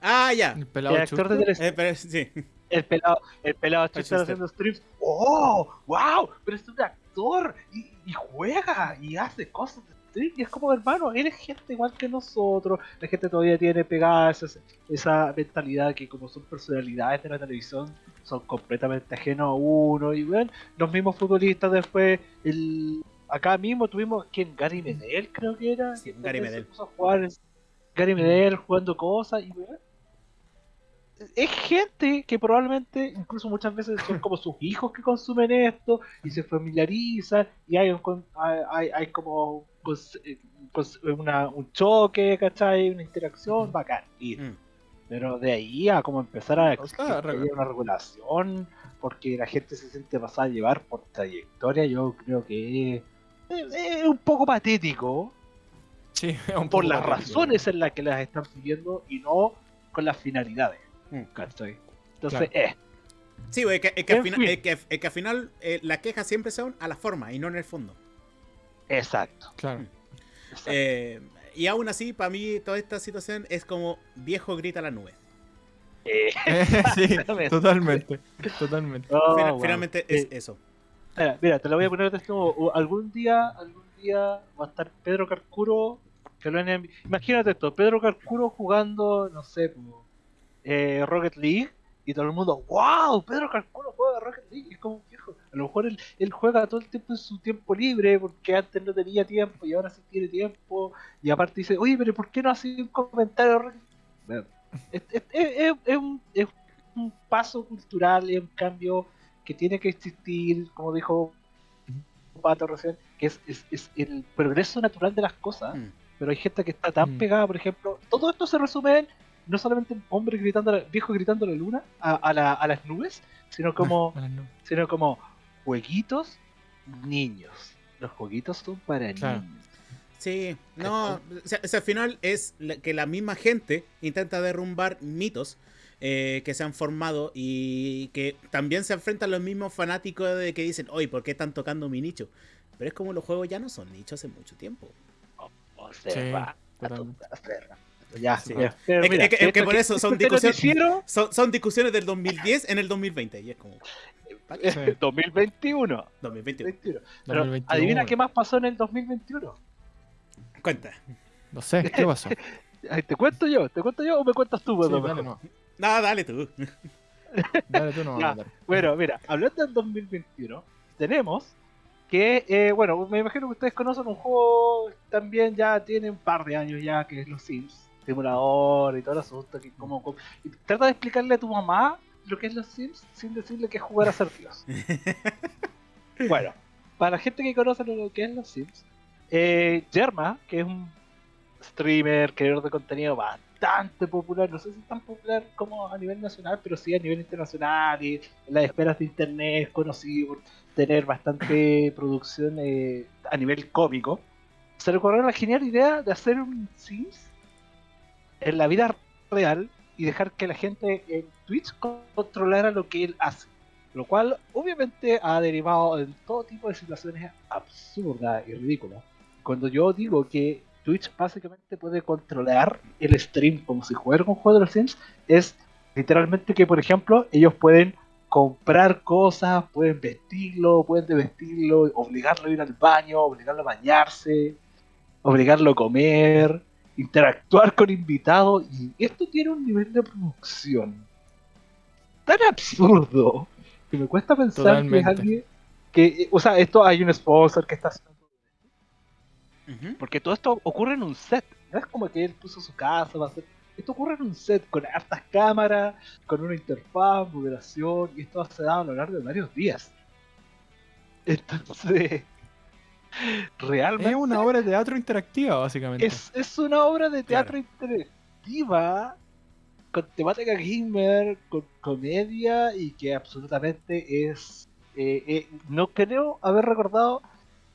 [SPEAKER 1] Ah, ya.
[SPEAKER 3] El
[SPEAKER 2] el
[SPEAKER 3] pelado
[SPEAKER 2] actor de teleserie,
[SPEAKER 1] Eh, pero, sí.
[SPEAKER 2] el pelado, el pelado haciendo streams. ¡Oh! ¡Wow! Pero es un actor y, y juega y hace cosas stream. Y es como, hermano, eres gente igual que nosotros. La gente todavía tiene pegada esa, esa mentalidad que, como son personalidades de la televisión, son completamente ajenos a uno. Y bueno, los mismos futbolistas después, el acá mismo tuvimos, ¿quién? Gary Medel, creo que era.
[SPEAKER 1] Sí, Gary Medel.
[SPEAKER 2] a jugar Gary Medel jugando cosas y weón, es gente que probablemente, incluso muchas veces son como sus hijos que consumen esto y se familiarizan y hay, un, hay- hay como cons- eh, cons- una- un choque, ¿cachai? Una interacción bacán. Y,
[SPEAKER 1] Mm.
[SPEAKER 2] pero de ahí a como empezar a
[SPEAKER 3] O sea,
[SPEAKER 2] una regulación porque la gente se siente pasada a llevar por trayectoria, yo creo que es, es- es un poco patético
[SPEAKER 3] Sí, [LAUGHS] es un
[SPEAKER 2] por
[SPEAKER 3] poco
[SPEAKER 2] las
[SPEAKER 3] patético.
[SPEAKER 2] razones en las que las están pidiendo y no con las finalidades.
[SPEAKER 1] Mm.
[SPEAKER 2] ¿cachai? Entonces, eh,
[SPEAKER 1] Sí, es que, es que al final,
[SPEAKER 2] fin.
[SPEAKER 1] es que, es que al final eh, las quejas siempre son a la forma y no en el fondo.
[SPEAKER 2] Exacto.
[SPEAKER 3] Claro.
[SPEAKER 2] exacto.
[SPEAKER 1] Eh, y aún así, para mí, toda esta situación es como viejo grita a la nube.
[SPEAKER 2] Eh, [LAUGHS]
[SPEAKER 3] sí, totalmente. Totalmente.
[SPEAKER 2] oh, wow.
[SPEAKER 1] Finalmente es eso.
[SPEAKER 2] Mira, mira, te lo voy a poner de este modo. O- Algún día, algún día va a estar Pedro Carcuro. Que lo han envi- Imagínate esto, Pedro Carcuro jugando, no sé, eh, Rocket League. Y todo el mundo, wow, Pedro Carcuro juega Rocket League. Es como. A lo mejor él, él juega todo el tiempo en su tiempo libre, porque antes no tenía tiempo y ahora sí tiene tiempo. Y aparte dice, oye, pero ¿por qué no hace un comentario? de Rocket League?" Bueno, es, es- es- un, es un paso cultural, es un cambio que tiene que existir, como dijo Pato recién, que es, es- es el progreso natural de las cosas,
[SPEAKER 1] Mm.
[SPEAKER 2] pero hay gente que está tan
[SPEAKER 3] Mm.
[SPEAKER 2] pegada, por ejemplo, todo esto se resume en no solamente hombres gritando, a la- viejos gritando a la luna, a, a la- a las nubes, sino como, [LAUGHS] sino como jueguitos niños. Los jueguitos son para
[SPEAKER 3] Claro.
[SPEAKER 2] niños.
[SPEAKER 1] Sí, no, o sea, o sea, al final es que la misma gente intenta derrumbar mitos eh, que se han formado y que también se enfrentan los mismos fanáticos de que dicen, oye, ¿por qué están tocando mi nicho? Pero es como los juegos ya no son nichos hace mucho tiempo.
[SPEAKER 2] O
[SPEAKER 3] Sí,
[SPEAKER 2] sea,
[SPEAKER 3] totalmente.
[SPEAKER 2] ya,
[SPEAKER 1] Sí.
[SPEAKER 2] ya. Pero
[SPEAKER 1] Es que-
[SPEAKER 2] mira,
[SPEAKER 1] es que- es que
[SPEAKER 2] esto
[SPEAKER 1] por eso son [LAUGHS] discusiones- son discusiones del 2010 en el 2020 y es como ¿pa' qué?
[SPEAKER 3] Sí.
[SPEAKER 2] 2021.
[SPEAKER 1] 2021.
[SPEAKER 2] 21. Pero
[SPEAKER 3] 2021.
[SPEAKER 2] adivina qué más pasó en el 2021.
[SPEAKER 1] Cuenta.
[SPEAKER 3] No sé, ¿qué pasó? [LAUGHS]
[SPEAKER 2] ¿Te cuento yo? ¿Te cuento yo o me cuentas tú?
[SPEAKER 3] Sí, dale, no.
[SPEAKER 1] No, dale tú. [LAUGHS]
[SPEAKER 3] Dale tú no.
[SPEAKER 2] Ya.
[SPEAKER 3] dale.
[SPEAKER 2] Bueno, mira, hablando del 2021, tenemos que, eh, bueno, me imagino que ustedes conocen un juego también ya tiene un par de años ya, que es los Sims, simulador y todo el asunto. Que como, como- y trata de explicarle a tu mamá lo que es los Sims sin decirle que es jugar a ser Dios. [LAUGHS] bueno, para la gente que conoce lo que es los Sims, eh, Yerma, que es un streamer, creador de contenido bastante popular, no sé si tan popular como a nivel nacional, pero sí a nivel internacional y en las esferas de internet, es conocido por tener bastante [LAUGHS] producción eh, a nivel cómico. Se le ocurrió la genial idea de hacer un Sims en la vida real y dejar que la gente en Twitch controlara lo que él hace. Lo cual obviamente ha derivado en todo tipo de situaciones absurdas y ridículas. Cuando yo digo que Twitch básicamente puede controlar el stream como si jugara un juego de los Sims, es literalmente que, por ejemplo, ellos pueden comprar cosas, pueden vestirlo, pueden desvestirlo, obligarlo a ir al baño, obligarlo a bañarse, obligarlo a comer, interactuar con invitados, y esto tiene un nivel de producción tan absurdo que me cuesta pensar que es alguien que, o sea, esto hay un sponsor que está haciendo
[SPEAKER 1] Ujú.
[SPEAKER 2] porque todo esto ocurre en un set. No es como que él puso su casa, va a hacer. Esto ocurre en un set con hartas cámaras, con una interfaz, moderación, y esto se da a lo largo de varios días. Entonces, [LAUGHS] Realmente
[SPEAKER 3] Es una obra de teatro interactiva, básicamente.
[SPEAKER 2] es, es una obra de teatro
[SPEAKER 1] Claro.
[SPEAKER 2] interactiva con temática gamer, con comedia y que absolutamente es... eh, eh, no creo haber recordado...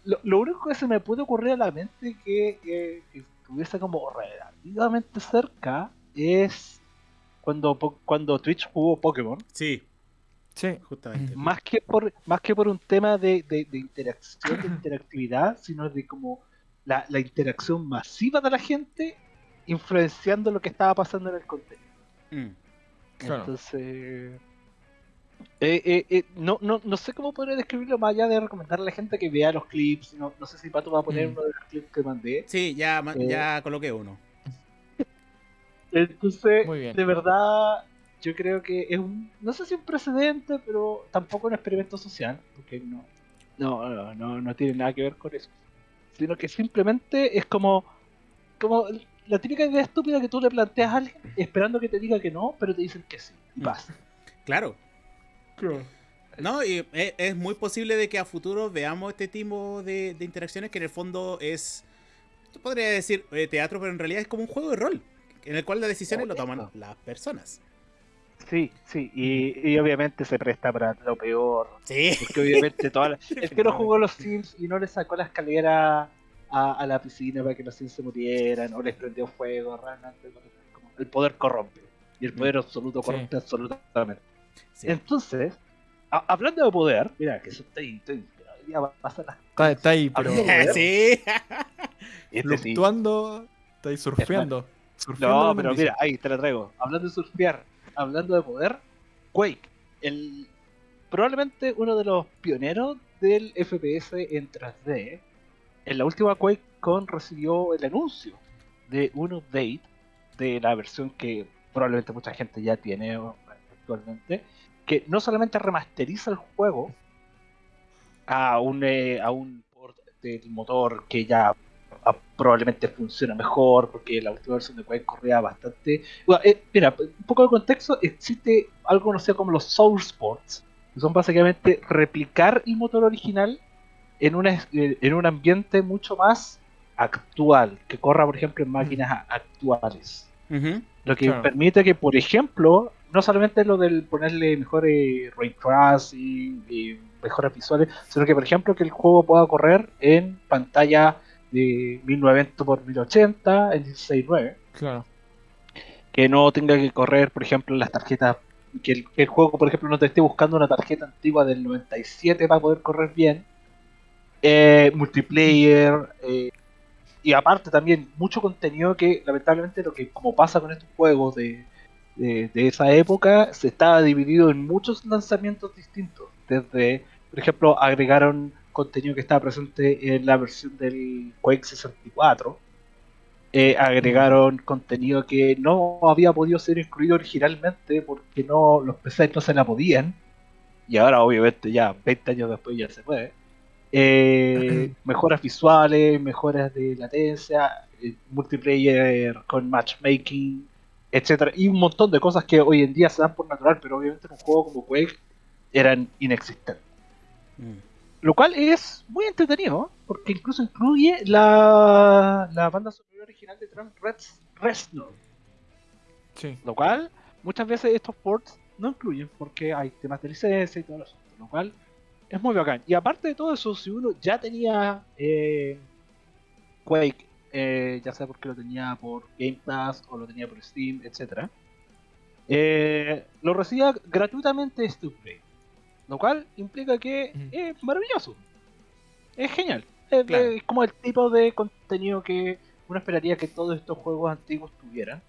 [SPEAKER 2] Lo, lo único que se me puede ocurrir a la mente que, estuviese como relativamente cerca es cuando, po- cuando Twitch jugó Pokémon.
[SPEAKER 1] Sí,
[SPEAKER 3] Sí.
[SPEAKER 1] justamente.
[SPEAKER 2] Más que por, más que por un tema de, de, de interacción, de interactividad, [CLEARS THROAT] sino de como la, la interacción masiva de la gente influenciando lo que estaba pasando en el contenido.
[SPEAKER 1] Mm.
[SPEAKER 3] Claro.
[SPEAKER 2] Entonces, eh, eh, eh, no, no, no sé cómo podría describirlo más allá de recomendarle a la gente que vea los clips. No, no sé si Pato va a poner
[SPEAKER 3] Mm.
[SPEAKER 2] uno de los clips que mandé.
[SPEAKER 1] Sí, ya,
[SPEAKER 2] Eh.
[SPEAKER 1] ya coloqué uno.
[SPEAKER 2] Entonces,
[SPEAKER 3] Muy bien.
[SPEAKER 2] de verdad, yo creo que es un, no sé si un precedente, pero tampoco un experimento social, porque no, no, no, no, no tiene nada que ver con eso. Sino que simplemente es como, como la típica idea estúpida que tú le planteas a alguien esperando que te diga que no, pero te dicen que sí. Y
[SPEAKER 1] Mm.
[SPEAKER 2] pasa.
[SPEAKER 1] Claro. No, y es, es muy posible de que a futuro veamos este tipo de, de interacciones que en el fondo es, yo podría decir eh, teatro, pero en realidad es como un juego de rol, en el cual las decisiones lo toman las personas.
[SPEAKER 2] Sí, sí, y, y obviamente se presta para lo peor.
[SPEAKER 1] Sí.
[SPEAKER 2] Porque obviamente toda la- [LAUGHS] el que no jugó los Sims y no le sacó la escalera a, a la piscina para que los Sims se murieran o les prendió fuego, realmente como el poder corrompe. Y el poder absoluto
[SPEAKER 3] Sí.
[SPEAKER 2] corrompe absolutamente.
[SPEAKER 1] sí.
[SPEAKER 2] Entonces, a- hablando de poder, mira que eso estoy, estoy hoy día va a pasar las
[SPEAKER 3] Está, está ahí, pero [LAUGHS]
[SPEAKER 1] sí.
[SPEAKER 2] Este sí.
[SPEAKER 3] fluctuando, está ahí surfeando. surfeando
[SPEAKER 2] No, pero mira, ahí te la traigo. Hablando de surfear, hablando de poder, Quake, el probablemente uno de los pioneros del FPS en 3D. En la última QuakeCon recibió el anuncio de un update de la versión que probablemente mucha gente ya tiene actualmente, que no solamente remasteriza el juego a un, eh, a un port del motor que ya ah, probablemente funciona mejor porque la última versión de Quake corría bastante. Eh, mira, un poco de contexto: existe algo conocido como los Source Ports, que son básicamente replicar el motor original en, una, eh, en un ambiente mucho más actual, que corra, por ejemplo, en máquinas actuales. Lo que
[SPEAKER 3] Claro.
[SPEAKER 2] permite que, por ejemplo, no solamente lo del ponerle mejores ray tracing y mejoras visuales, sino que, por ejemplo, que el juego pueda correr en pantalla de 1920 por 1080 en 16.9,
[SPEAKER 3] Claro.
[SPEAKER 2] que no tenga que correr, por ejemplo, las tarjetas, que el, que el juego, por ejemplo, no te esté buscando una tarjeta antigua del 97 para poder correr bien, eh, multiplayer, eh, y aparte también mucho contenido que lamentablemente lo que como pasa con estos juegos de, de, esa época se estaba dividido en muchos lanzamientos distintos. Desde por ejemplo agregaron contenido que estaba presente en la versión del Quake 64 eh, agregaron contenido que no había podido ser incluido originalmente porque no los PCs no se la podían. Y ahora obviamente ya 20 años después ya se puede eh, [LAUGHS] mejoras visuales, mejoras de latencia, eh, multiplayer con matchmaking, etcétera, y un montón de cosas que hoy en día se dan por natural, pero obviamente en un juego como Quake eran inexistentes.
[SPEAKER 1] Mm.
[SPEAKER 2] Lo cual es muy entretenido, porque incluso incluye la, la banda sonora original de Rez- Reznor,
[SPEAKER 3] Sí.
[SPEAKER 2] lo cual muchas veces estos ports no incluyen porque hay temas de licencia y todo eso, lo cual es muy bacán. Y aparte de todo eso, si uno ya tenía eh, Quake, eh, ya sea porque lo tenía por Game Pass o lo tenía por Steam, etc., eh, lo recibía gratuitamente este upgrade. Lo cual implica que es maravilloso. Es genial. Es,
[SPEAKER 1] Claro.
[SPEAKER 2] es como el tipo de contenido que uno esperaría que todos estos juegos antiguos tuvieran.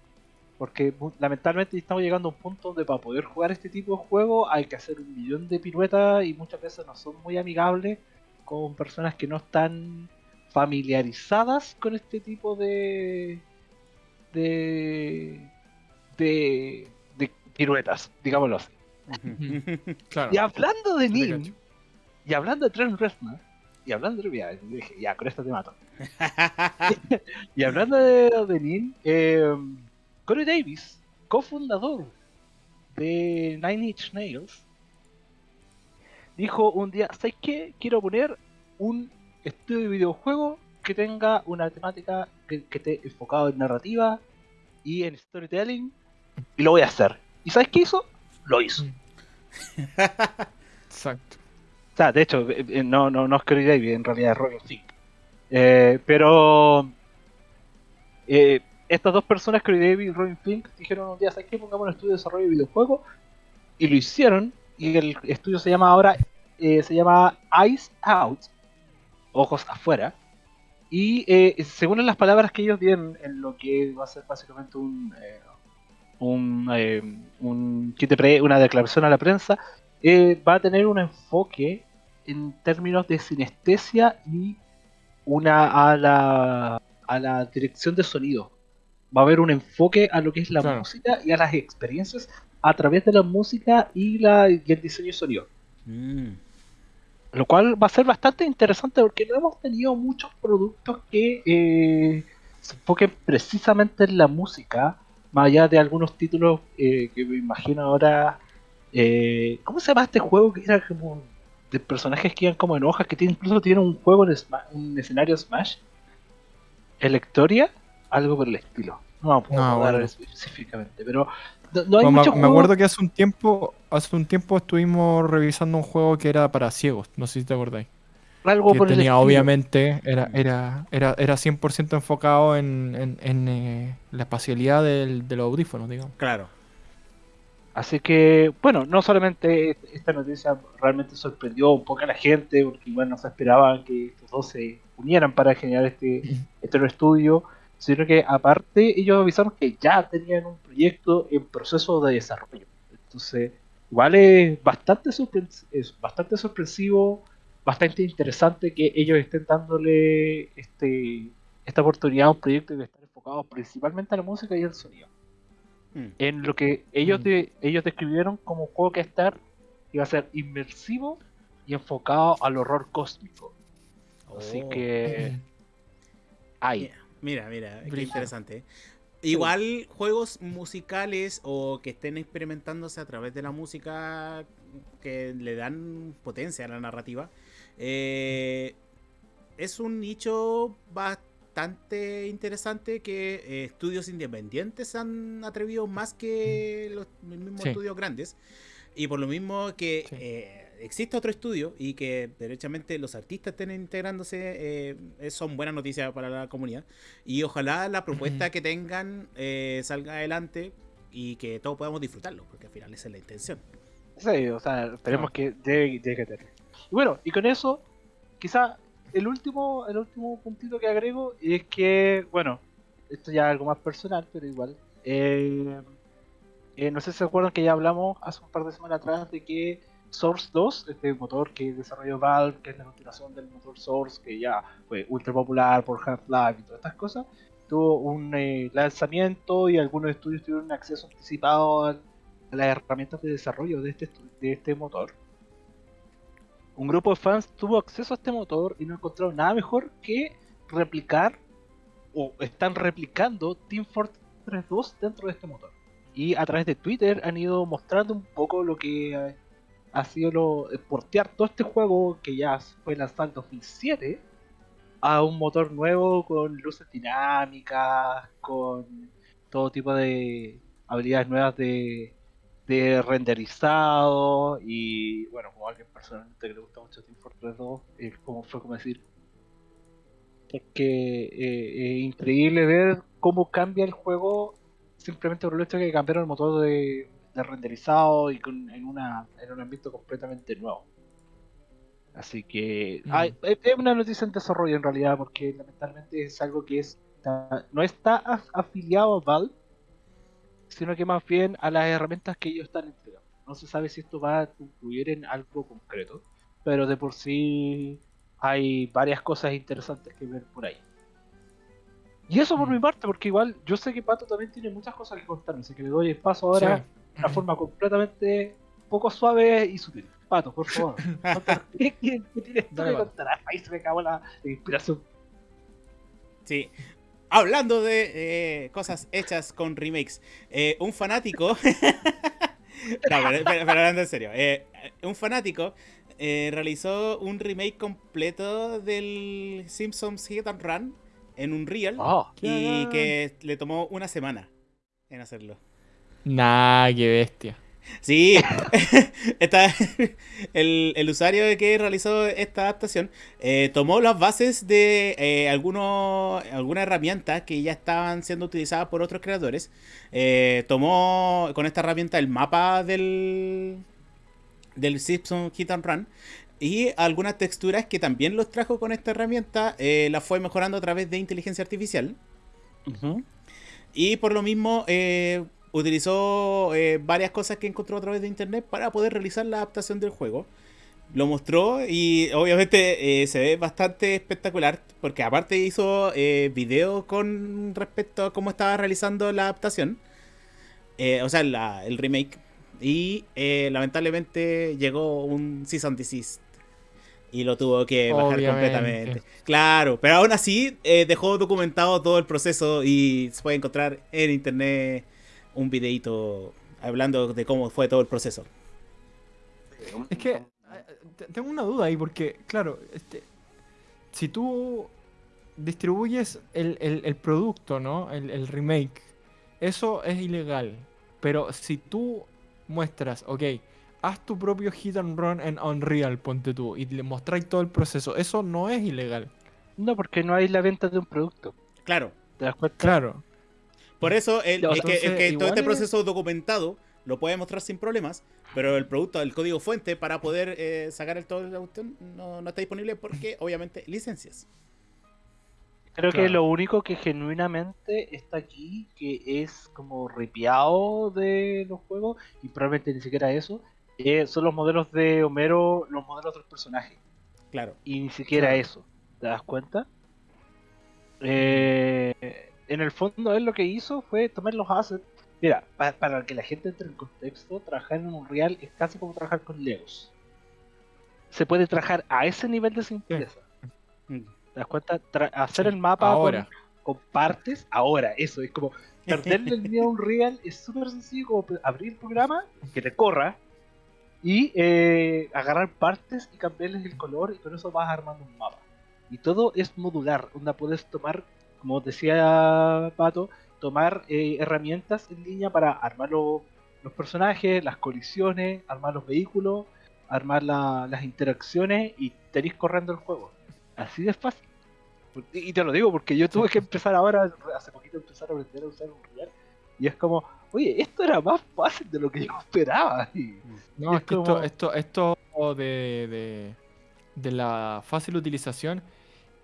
[SPEAKER 2] Porque lamentablemente estamos llegando a un punto donde para poder jugar este tipo de juego hay que hacer un millón de piruetas y muchas veces no son muy amigables con personas que no están familiarizadas con este tipo de de de, de piruetas, digámoslo así. [LAUGHS]
[SPEAKER 3] Claro.
[SPEAKER 2] Y hablando de
[SPEAKER 3] cacho.
[SPEAKER 2] y hablando de Trent Reznor, y hablando de ya, dije, ya, con esto te mato. [LAUGHS] [LAUGHS] Y hablando de, de Nin, eh, Corey Davis, cofundador de Nine Inch Nails, dijo un día, ¿sabes qué? Quiero poner un estudio de videojuego que tenga una temática que, que esté enfocado en narrativa y en storytelling y lo voy a hacer. ¿Y sabes qué hizo? Lo hizo. [LAUGHS]
[SPEAKER 3] Exacto.
[SPEAKER 2] O sea, de hecho, eh, eh, no, no, no es Kerry David, en realidad es Robin Thicke. Eh, pero eh, estas dos personas, Kerry David y Robin Fink, dijeron un día, ¿sabes qué? Pongamos un estudio de desarrollo de videojuegos. Y lo hicieron. Y el estudio se llama ahora, eh, se llama Eyes Out. Ojos afuera. Y eh, según las palabras que ellos dieron en lo que va a ser básicamente un, eh, un, eh, un pre- una declaración a la prensa, eh, va a tener un enfoque en términos de sinestesia y una a la, a la dirección de sonido. Va a haber un enfoque a lo que es la
[SPEAKER 3] Claro.
[SPEAKER 2] música y a las experiencias a través de la música y, la, y el diseño de sonido.
[SPEAKER 1] Mm.
[SPEAKER 2] Lo cual va a ser bastante interesante porque no hemos tenido muchos productos que eh, se enfoquen precisamente en la música, más allá de algunos títulos eh, que me imagino ahora. eh, ¿Cómo se llama este juego que era como de personajes que iban como en hojas, que tiene, incluso tiene un juego en un escenario Smash? ¿Electoria? Algo por el estilo. No puedo
[SPEAKER 3] No, bueno.
[SPEAKER 2] específicamente, pero no, no hay
[SPEAKER 3] me-
[SPEAKER 2] muchos
[SPEAKER 3] me,
[SPEAKER 2] juegos-
[SPEAKER 3] acuerdo que hace un tiempo, hace un tiempo estuvimos revisando un juego que era para ciegos, no sé si te acordáis.
[SPEAKER 2] algo
[SPEAKER 3] Que
[SPEAKER 2] por el
[SPEAKER 3] tenía
[SPEAKER 2] estilo.
[SPEAKER 3] obviamente, era, era, era, era 100% enfocado en, en, en, eh, la espacialidad del, de los audífonos, digamos.
[SPEAKER 1] Claro.
[SPEAKER 2] Así que, bueno, no solamente esta noticia realmente sorprendió un poco a la gente, porque igual no se esperaban que estos dos se unieran para generar este, [LAUGHS] este nuevo estudio, sino que aparte ellos avisaron que ya tenían un proyecto en proceso de desarrollo. Entonces, igual es bastante, es bastante sorpresivo, bastante interesante que ellos estén dándole este, esta oportunidad a un proyecto que está enfocado principalmente a la música y el sonido
[SPEAKER 1] Mm.
[SPEAKER 2] en lo que ellos,
[SPEAKER 3] Mm.
[SPEAKER 2] de- ellos describieron como un juego que estar iba a ser inmersivo y enfocado al horror cósmico. Así
[SPEAKER 1] Oh.
[SPEAKER 2] que hay.
[SPEAKER 1] Mira, mira, qué
[SPEAKER 3] Brígido.
[SPEAKER 1] interesante. Igual juegos musicales o que estén experimentándose a través de la música que le dan potencia a la narrativa. eh, es un nicho bastante interesante que eh, estudios independientes han atrevido más que los mismos
[SPEAKER 3] Sí.
[SPEAKER 1] estudios grandes. Y por lo mismo que
[SPEAKER 3] Sí.
[SPEAKER 1] eh, existe otro estudio y que derechamente los artistas estén integrándose, eh, son buenas noticias para la comunidad. Y ojalá la propuesta que tengan eh, salga adelante y que todos podamos disfrutarlo, porque al final esa es la intención.
[SPEAKER 2] Sí, o sea, esperemos
[SPEAKER 3] Ah.
[SPEAKER 2] que llegue, llegue a tener. Y bueno, y con eso, quizá el último, el último puntito que agrego es que, bueno, esto ya es algo más personal, pero igual. eh, eh, no sé si se acuerdan que ya hablamos hace un par de semanas atrás de que Source 2, este motor que desarrolló Valve, que es la continuación del motor Source, que ya fue ultra popular por Half-Life y todas estas cosas, tuvo un eh, lanzamiento y algunos estudios tuvieron acceso anticipado a las herramientas de desarrollo de este, de este motor. Un grupo de fans tuvo acceso a este motor y no encontraron nada mejor que replicar o están replicando Team Fortress 2 dentro de este motor. Y a través de Twitter han ido mostrando un poco lo que ha sido lo, eh, portear todo este juego que ya fue lanzado en 2007 a un motor nuevo con luces dinámicas, con todo tipo de habilidades nuevas de, de renderizado y bueno, como alguien personalmente que le gusta mucho Team Fortress 2, es como fue como decir es que eh, es increíble ver cómo cambia el juego simplemente por el hecho de que cambiaron el motor de, de renderizado y con, en, una, en un ambiente completamente nuevo. Así que
[SPEAKER 3] Mm.
[SPEAKER 2] hay- es es una noticia en desarrollo en realidad porque lamentablemente es algo que es, está- no está af- afiliado a Valve, sino que más bien a las herramientas que ellos están entregando. No se sabe si esto va a concluir en algo concreto, pero de por sí hay varias cosas interesantes que ver por ahí. Y eso por
[SPEAKER 3] Mm.
[SPEAKER 2] mi parte, porque igual yo sé que Pato también tiene muchas cosas que contarme, así que le doy el paso ahora
[SPEAKER 3] Sí.
[SPEAKER 2] Una forma completamente poco suave y sutil. Pato, por favor. [LAUGHS] ¿Qué, qué, qué tienes tú que contar? Ahí se me acabó la inspiración.
[SPEAKER 1] Sí. Hablando de eh, cosas hechas con remakes, eh, un fanático [LAUGHS] pero, pero hablando en serio, eh, un fanático eh, realizó un remake completo del Simpsons Hit and Run en un Real
[SPEAKER 2] Oh,
[SPEAKER 1] y que le tomó una semana en hacerlo.
[SPEAKER 3] Nah, qué bestia.
[SPEAKER 1] Sí, [LAUGHS] está, el, el usuario que realizó esta adaptación eh, tomó las bases de eh, algunos, algunas herramientas que ya estaban siendo utilizadas por otros creadores. Eh, tomó con esta herramienta el mapa del, del Simpson Hit and Run y algunas texturas que también los trajo con esta herramienta, eh, las fue mejorando a través de inteligencia artificial. Y por lo mismo eh, utilizó eh, varias cosas que encontró a través de internet para poder realizar la adaptación del juego. Lo mostró y obviamente eh, se ve bastante espectacular porque aparte hizo eh, videos con respecto a cómo estaba realizando la adaptación. Eh, o sea, la- el remake. Y lamentablemente llegó un cease and desist. Y lo tuvo que bajar
[SPEAKER 3] Obviamente.
[SPEAKER 1] completamente. Claro, pero aún así eh, dejó documentado todo el proceso y se puede encontrar en internet un videito hablando de cómo fue todo el proceso.
[SPEAKER 3] Es que eh, te- tengo una duda ahí porque, claro, este, si tú distribuyes el, el- el producto, ¿no? El, el remake, eso es ilegal. Pero si tú muestras, ok, haz tu propio hit and run en Unreal, ponte tú, y le mostráis todo el proceso, eso no es ilegal.
[SPEAKER 2] No, porque no hay la venta de un producto.
[SPEAKER 1] Claro,
[SPEAKER 2] ¿Te das cuenta?
[SPEAKER 3] Claro.
[SPEAKER 1] Por eso el,
[SPEAKER 2] Ya, o
[SPEAKER 1] el
[SPEAKER 2] sea,
[SPEAKER 1] que, el
[SPEAKER 3] entonces,
[SPEAKER 1] que todo este
[SPEAKER 3] es-
[SPEAKER 1] proceso documentado lo puede mostrar sin problemas, pero el producto, el código fuente para poder eh, sacar el todo de la cuestión no, no está disponible porque obviamente licencias.
[SPEAKER 2] Creo que lo único que genuinamente está aquí, que es como ripiado de los juegos, y probablemente ni siquiera eso, eh, son los modelos de Homero, los modelos de los personajes.
[SPEAKER 1] Claro.
[SPEAKER 2] Y ni siquiera
[SPEAKER 3] Claro.
[SPEAKER 2] eso. ¿Te das cuenta? Eh, en el fondo, él lo que hizo fue tomar los assets. Mira, pa- para que la gente entre en contexto, trabajar en un real es casi como trabajar con Legos. Se puede trabajar a ese nivel de simpleza.
[SPEAKER 1] Mm.
[SPEAKER 2] ¿Te das cuenta? Tra- hacer el mapa con-
[SPEAKER 3] ahora.
[SPEAKER 2] Con, partes, ahora, eso es como perderle el miedo a un real es súper sencillo como abrir el programa, que te corra y eh, agarrar partes y cambiarles el color y con eso vas armando un mapa. Y todo es modular, onda puedes tomar, como decía Pato, tomar eh, herramientas en línea para armar lo- los personajes, las colisiones, armar los vehículos, armar la- las interacciones y tenéis corriendo el juego. Así de fácil. Y te lo digo porque yo tuve que empezar ahora, hace poquito empezar a aprender a usar un real. Y es como, oye, esto era más fácil de lo que yo esperaba. Y
[SPEAKER 3] No,
[SPEAKER 2] Es
[SPEAKER 3] es que
[SPEAKER 2] como-
[SPEAKER 3] esto, esto, esto de, de, de la fácil utilización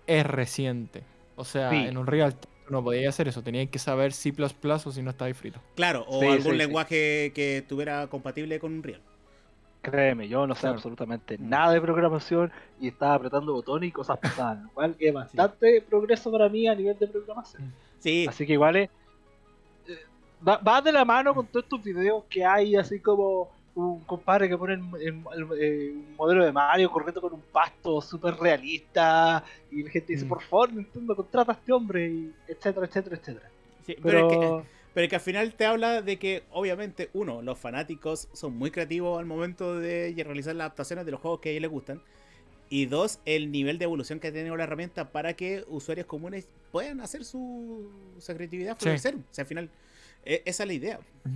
[SPEAKER 3] es reciente. O sea,
[SPEAKER 2] Sí.
[SPEAKER 3] en un real no podías hacer eso, tenías que saber C o si no estabais frito.
[SPEAKER 1] Claro, o
[SPEAKER 2] Sí,
[SPEAKER 1] algún
[SPEAKER 2] sí, sí.
[SPEAKER 1] lenguaje que estuviera compatible con un Real.
[SPEAKER 2] créeme, yo no sé
[SPEAKER 3] Claro.
[SPEAKER 2] absolutamente
[SPEAKER 1] Mm.
[SPEAKER 2] nada de programación y estaba apretando botones y cosas pasaban. Lo cual es bastante progreso para mí a nivel de programación.
[SPEAKER 1] Sí,
[SPEAKER 2] Así que igual es. eh, Va, va de la mano con todos estos videos que hay, así como un compadre que pone el- el- el- eh, un modelo de Mario corriendo con un pasto súper realista. Y la gente dice:
[SPEAKER 3] Mm.
[SPEAKER 2] Por favor, Nintendo, contrata a este hombre, y etcétera, etcétera, etcétera.
[SPEAKER 1] sí, pero,
[SPEAKER 2] Pero.
[SPEAKER 1] es que, pero es que al final te habla de que, obviamente, uno, los fanáticos son muy creativos al momento de realizar las adaptaciones de los juegos que a ellos les gustan. Y dos, el nivel de evolución que ha tenido la herramienta para que usuarios comunes puedan hacer su, su creatividad
[SPEAKER 3] Sí.
[SPEAKER 1] florecer. O sea, al final, e- esa es la idea.
[SPEAKER 2] Sí,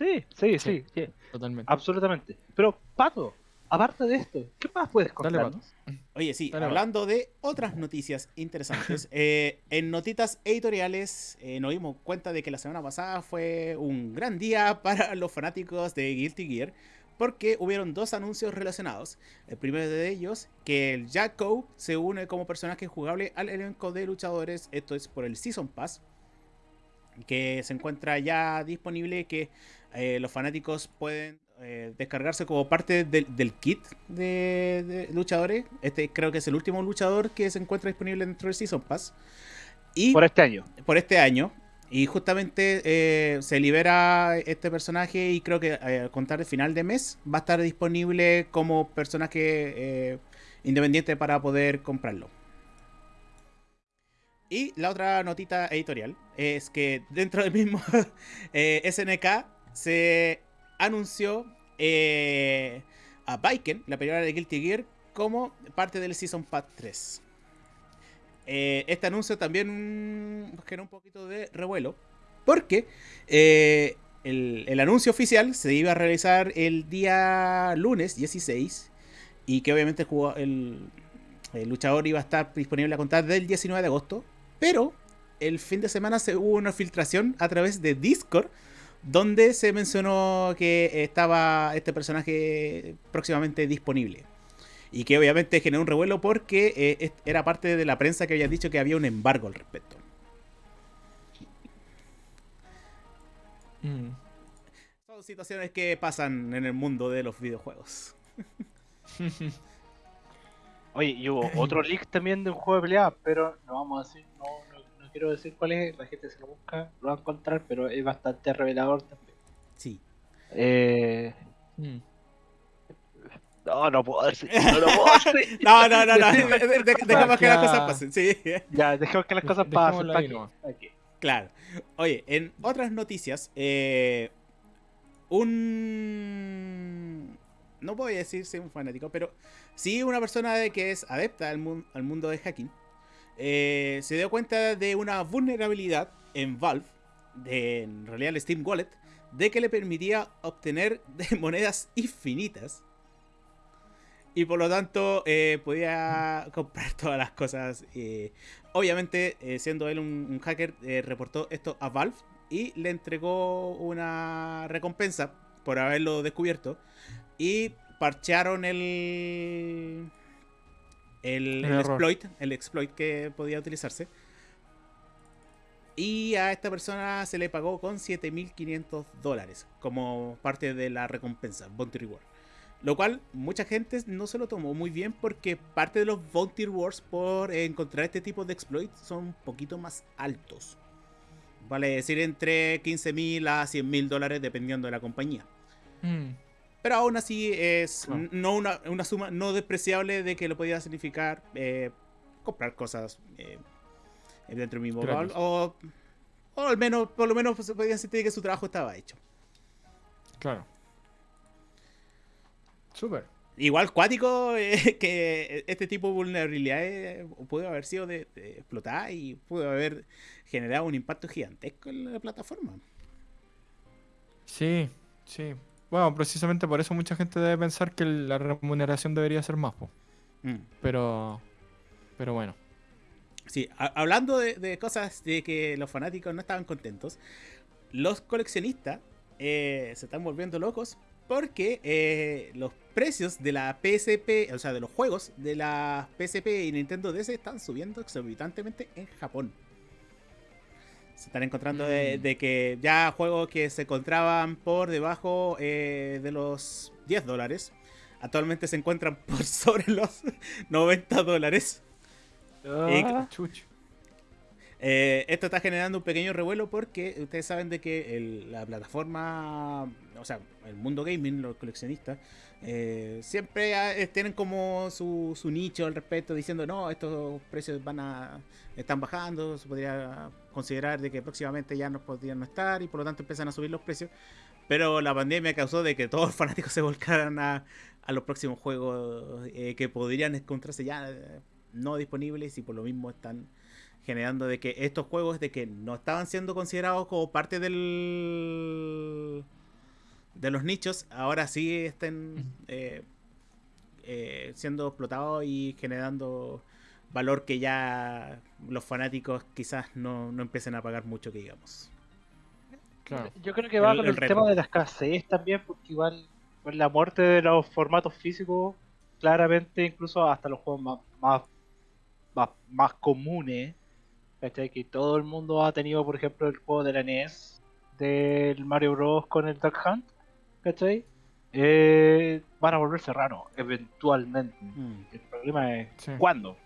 [SPEAKER 2] sí, sí,
[SPEAKER 3] Sí.
[SPEAKER 2] sí,
[SPEAKER 3] Totalmente.
[SPEAKER 2] absolutamente. Pero, Pato, aparte de esto, ¿qué más puedes
[SPEAKER 3] Dale,
[SPEAKER 2] contarnos?
[SPEAKER 1] Oye, sí,
[SPEAKER 3] Dale,
[SPEAKER 1] hablando de otras noticias interesantes, [LAUGHS] eh, en notitas editoriales eh, nos dimos cuenta de que la semana pasada fue un gran día para [LAUGHS] los fanáticos de Guilty Gear, porque hubieron dos anuncios relacionados. El primero de ellos, que el Jacko se une como personaje jugable al elenco de luchadores, esto es por el Season Pass, que se encuentra ya disponible, que eh, los fanáticos pueden eh, descargarse como parte del, del kit de, de luchadores. Este creo que es el último luchador que se encuentra disponible dentro del Season Pass. Y
[SPEAKER 2] Por este año.
[SPEAKER 1] por este año. Y justamente eh, se libera este personaje y creo que al contar el final de mes va a estar disponible como personaje independiente para poder comprarlo. Y la otra notita editorial es que dentro del mismo [LAUGHS] eh, SNK se anunció eh, a Viken, la película de Guilty Gear, como parte del Season Pass 3. Eh, este anuncio también generó un poquito de revuelo, porque eh, el, anuncio oficial se iba a realizar el día lunes 16 y que obviamente el- el luchador iba a estar disponible a contar del 19 de agosto, pero el fin de semana se hubo una filtración a través de Discord donde se mencionó que estaba este personaje próximamente disponible. Y que obviamente generó un revuelo porque eh, era parte de la prensa que había dicho que había un embargo al respecto.
[SPEAKER 3] Mm.
[SPEAKER 1] Son situaciones que pasan en el mundo de los videojuegos. [LAUGHS]
[SPEAKER 2] Oye, y hubo otro [LAUGHS] leak también de un juego de pelea, pero no vamos a decir, no, no, no quiero decir cuál es, la gente se lo busca, lo va a encontrar, pero es bastante revelador también.
[SPEAKER 1] Sí.
[SPEAKER 2] Eh...
[SPEAKER 3] Mm.
[SPEAKER 2] No, no puedo decir, no lo puedo [LAUGHS] decir.
[SPEAKER 1] No, no, no, no. [LAUGHS] de- que las cosas pasen. Sí.
[SPEAKER 2] Ya, dejemos que las cosas pasen.
[SPEAKER 1] Claro. Oye, en otras noticias, eh, un... No voy a decir si un fanático, pero sí una persona de que es adepta al, mun- al mundo de hacking, eh, se dio cuenta de una vulnerabilidad en Valve, de, en realidad el Steam Wallet, de que le permitía obtener [LAUGHS] monedas infinitas. Y por lo tanto eh, podía comprar todas las cosas. eh, obviamente, siendo él un, un hacker, eh, reportó esto a Valve y le entregó una recompensa por haberlo descubierto. Y parchearon el, el, exploit, el exploit que podía utilizarse. Y a esta persona se le pagó con 7.500 dólares como parte de la recompensa, Bounty Reward. Lo cual mucha gente no se lo tomó muy bien porque parte de los Bounty Rewards por encontrar este tipo de exploits son un poquito más altos. Vale decir entre 15.000 a 100.000 dólares dependiendo de la compañía.
[SPEAKER 3] Mm.
[SPEAKER 1] Pero aún así es n- no una, una suma no despreciable de que lo podía significar eh, comprar cosas eh, dentro mismo
[SPEAKER 3] Gratis.
[SPEAKER 1] Valve, o, o al menos, por lo menos se podía sentir que su trabajo estaba hecho.
[SPEAKER 3] Claro. Súper.
[SPEAKER 1] Igual cuático eh, [LAUGHS] que este tipo de vulnerabilidades pudo haber sido de, de explotar y pudo haber generado un impacto gigantesco en la plataforma.
[SPEAKER 3] Sí, sí. Bueno, precisamente por eso mucha gente debe pensar que la remuneración debería ser más, po.
[SPEAKER 1] Mm.
[SPEAKER 3] pero pero bueno.
[SPEAKER 1] Sí, hablando de, de cosas de que los fanáticos no estaban contentos, los coleccionistas eh, se están volviendo locos porque eh, los precios de la PSP, o sea, de los juegos de la PSP y Nintendo DS están subiendo exorbitantemente en Japón. Se están encontrando de,
[SPEAKER 3] Mm.
[SPEAKER 1] de que ya juegos que se encontraban por debajo eh, de los 10 dólares, actualmente se encuentran [LAUGHS] por sobre los 90 dólares.
[SPEAKER 2] Ah.
[SPEAKER 1] Eh, esto está generando un pequeño revuelo porque ustedes saben de que el- la plataforma, o sea, el mundo gaming, los coleccionistas, eh, siempre ah, eh, tienen como su, nicho al respecto, diciendo, no, estos precios van a están bajando, se podría considerar de que próximamente ya no podrían estar y por lo tanto empiezan a subir los precios. Pero la pandemia causó de que todos los fanáticos [LAUGHS] se volcaran a, a los próximos juegos eh, que podrían encontrarse ya no disponibles y por lo mismo están generando de que estos juegos de que no estaban siendo considerados como parte del de los nichos ahora sí estén eh, eh, siendo explotados y generando valor que ya los fanáticos quizás no, no empiecen a pagar mucho que digamos
[SPEAKER 3] Claro.
[SPEAKER 2] Yo creo que va
[SPEAKER 1] El-
[SPEAKER 2] con
[SPEAKER 1] el
[SPEAKER 2] tema de la escasez también, porque igual con la muerte de los formatos físicos, claramente incluso hasta los juegos más, más, más, más comunes, ¿cachai? Que todo el mundo ha tenido, por ejemplo, el juego de la NES, del Mario Bros. con el Duck Hunt, ¿cachai? Eh, van a volverse raros, eventualmente.
[SPEAKER 1] Mm,
[SPEAKER 2] El problema es
[SPEAKER 3] Sí.
[SPEAKER 2] cuándo.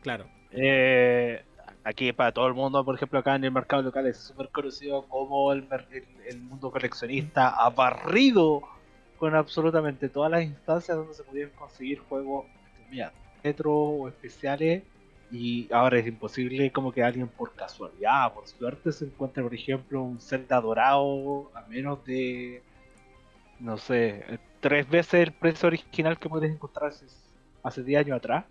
[SPEAKER 1] claro
[SPEAKER 2] Eh, aquí para todo el mundo, por ejemplo, acá en el mercado local es súper conocido como el, mer- el- el mundo coleccionista ha barrido con absolutamente todas las instancias donde se podían conseguir juegos entre comillas, retro o especiales y ahora es imposible como que alguien por casualidad, por suerte se encuentre por ejemplo un Zelda dorado a menos de no sé, tres veces el precio original que puedes encontrar hace, hace 10 años atrás.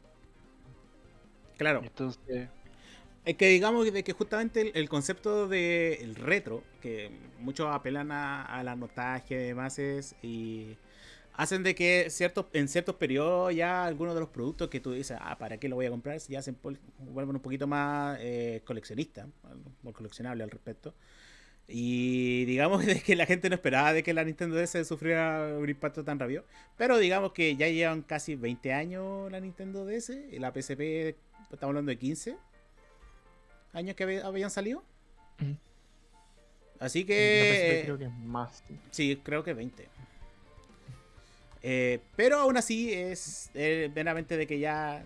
[SPEAKER 1] Claro.
[SPEAKER 2] Entonces,
[SPEAKER 1] Es que digamos de que justamente el, el concepto del retro, que muchos apelan a, a la nostalgia y demás, es, y hacen de que ciertos, en ciertos periodos ya algunos de los productos que tú dices, ah, ¿para qué lo voy a comprar? Ya se vuelven un poquito más eh, coleccionistas, o coleccionable al respecto. Y digamos [LAUGHS] de que la gente no esperaba de que la Nintendo DS sufriera un impacto tan rápido. Pero digamos que ya llevan casi 20 años la Nintendo DS y la PSP, estamos hablando de 15 años que habían salido. Así
[SPEAKER 3] La PSP
[SPEAKER 1] que...
[SPEAKER 3] creo que es más.
[SPEAKER 1] Sí, creo que 20. Eh, pero aún así es eh, meramente de que ya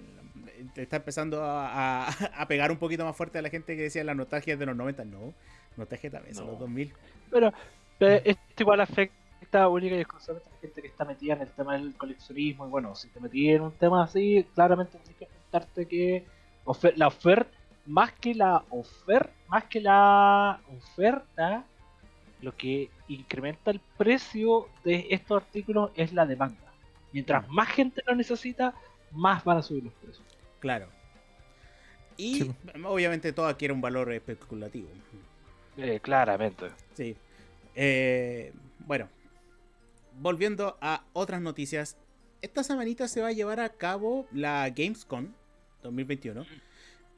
[SPEAKER 1] está empezando a, a- [LAUGHS] a pegar un poquito más fuerte a la gente que decía la nostalgia de los 90. No, nostalgia también son
[SPEAKER 2] No.
[SPEAKER 1] los 2000.
[SPEAKER 2] pero eh, esto igual afecta única y exclusivamente a la gente que está metida en el tema del coleccionismo. Y bueno, si te metí en un tema así, claramente tienes que enfrentarte que la oferta, más que la oferta, más que la oferta, lo que incrementa el precio de estos artículos es la demanda. Mientras más gente lo necesita, más van a subir los precios.
[SPEAKER 1] Claro. Y
[SPEAKER 3] Sí.
[SPEAKER 1] obviamente todo adquiere un valor especulativo.
[SPEAKER 2] Eh, claramente.
[SPEAKER 1] Sí. Eh, bueno, volviendo a otras noticias. Esta semanita se va a llevar a cabo la Gamescom 2021.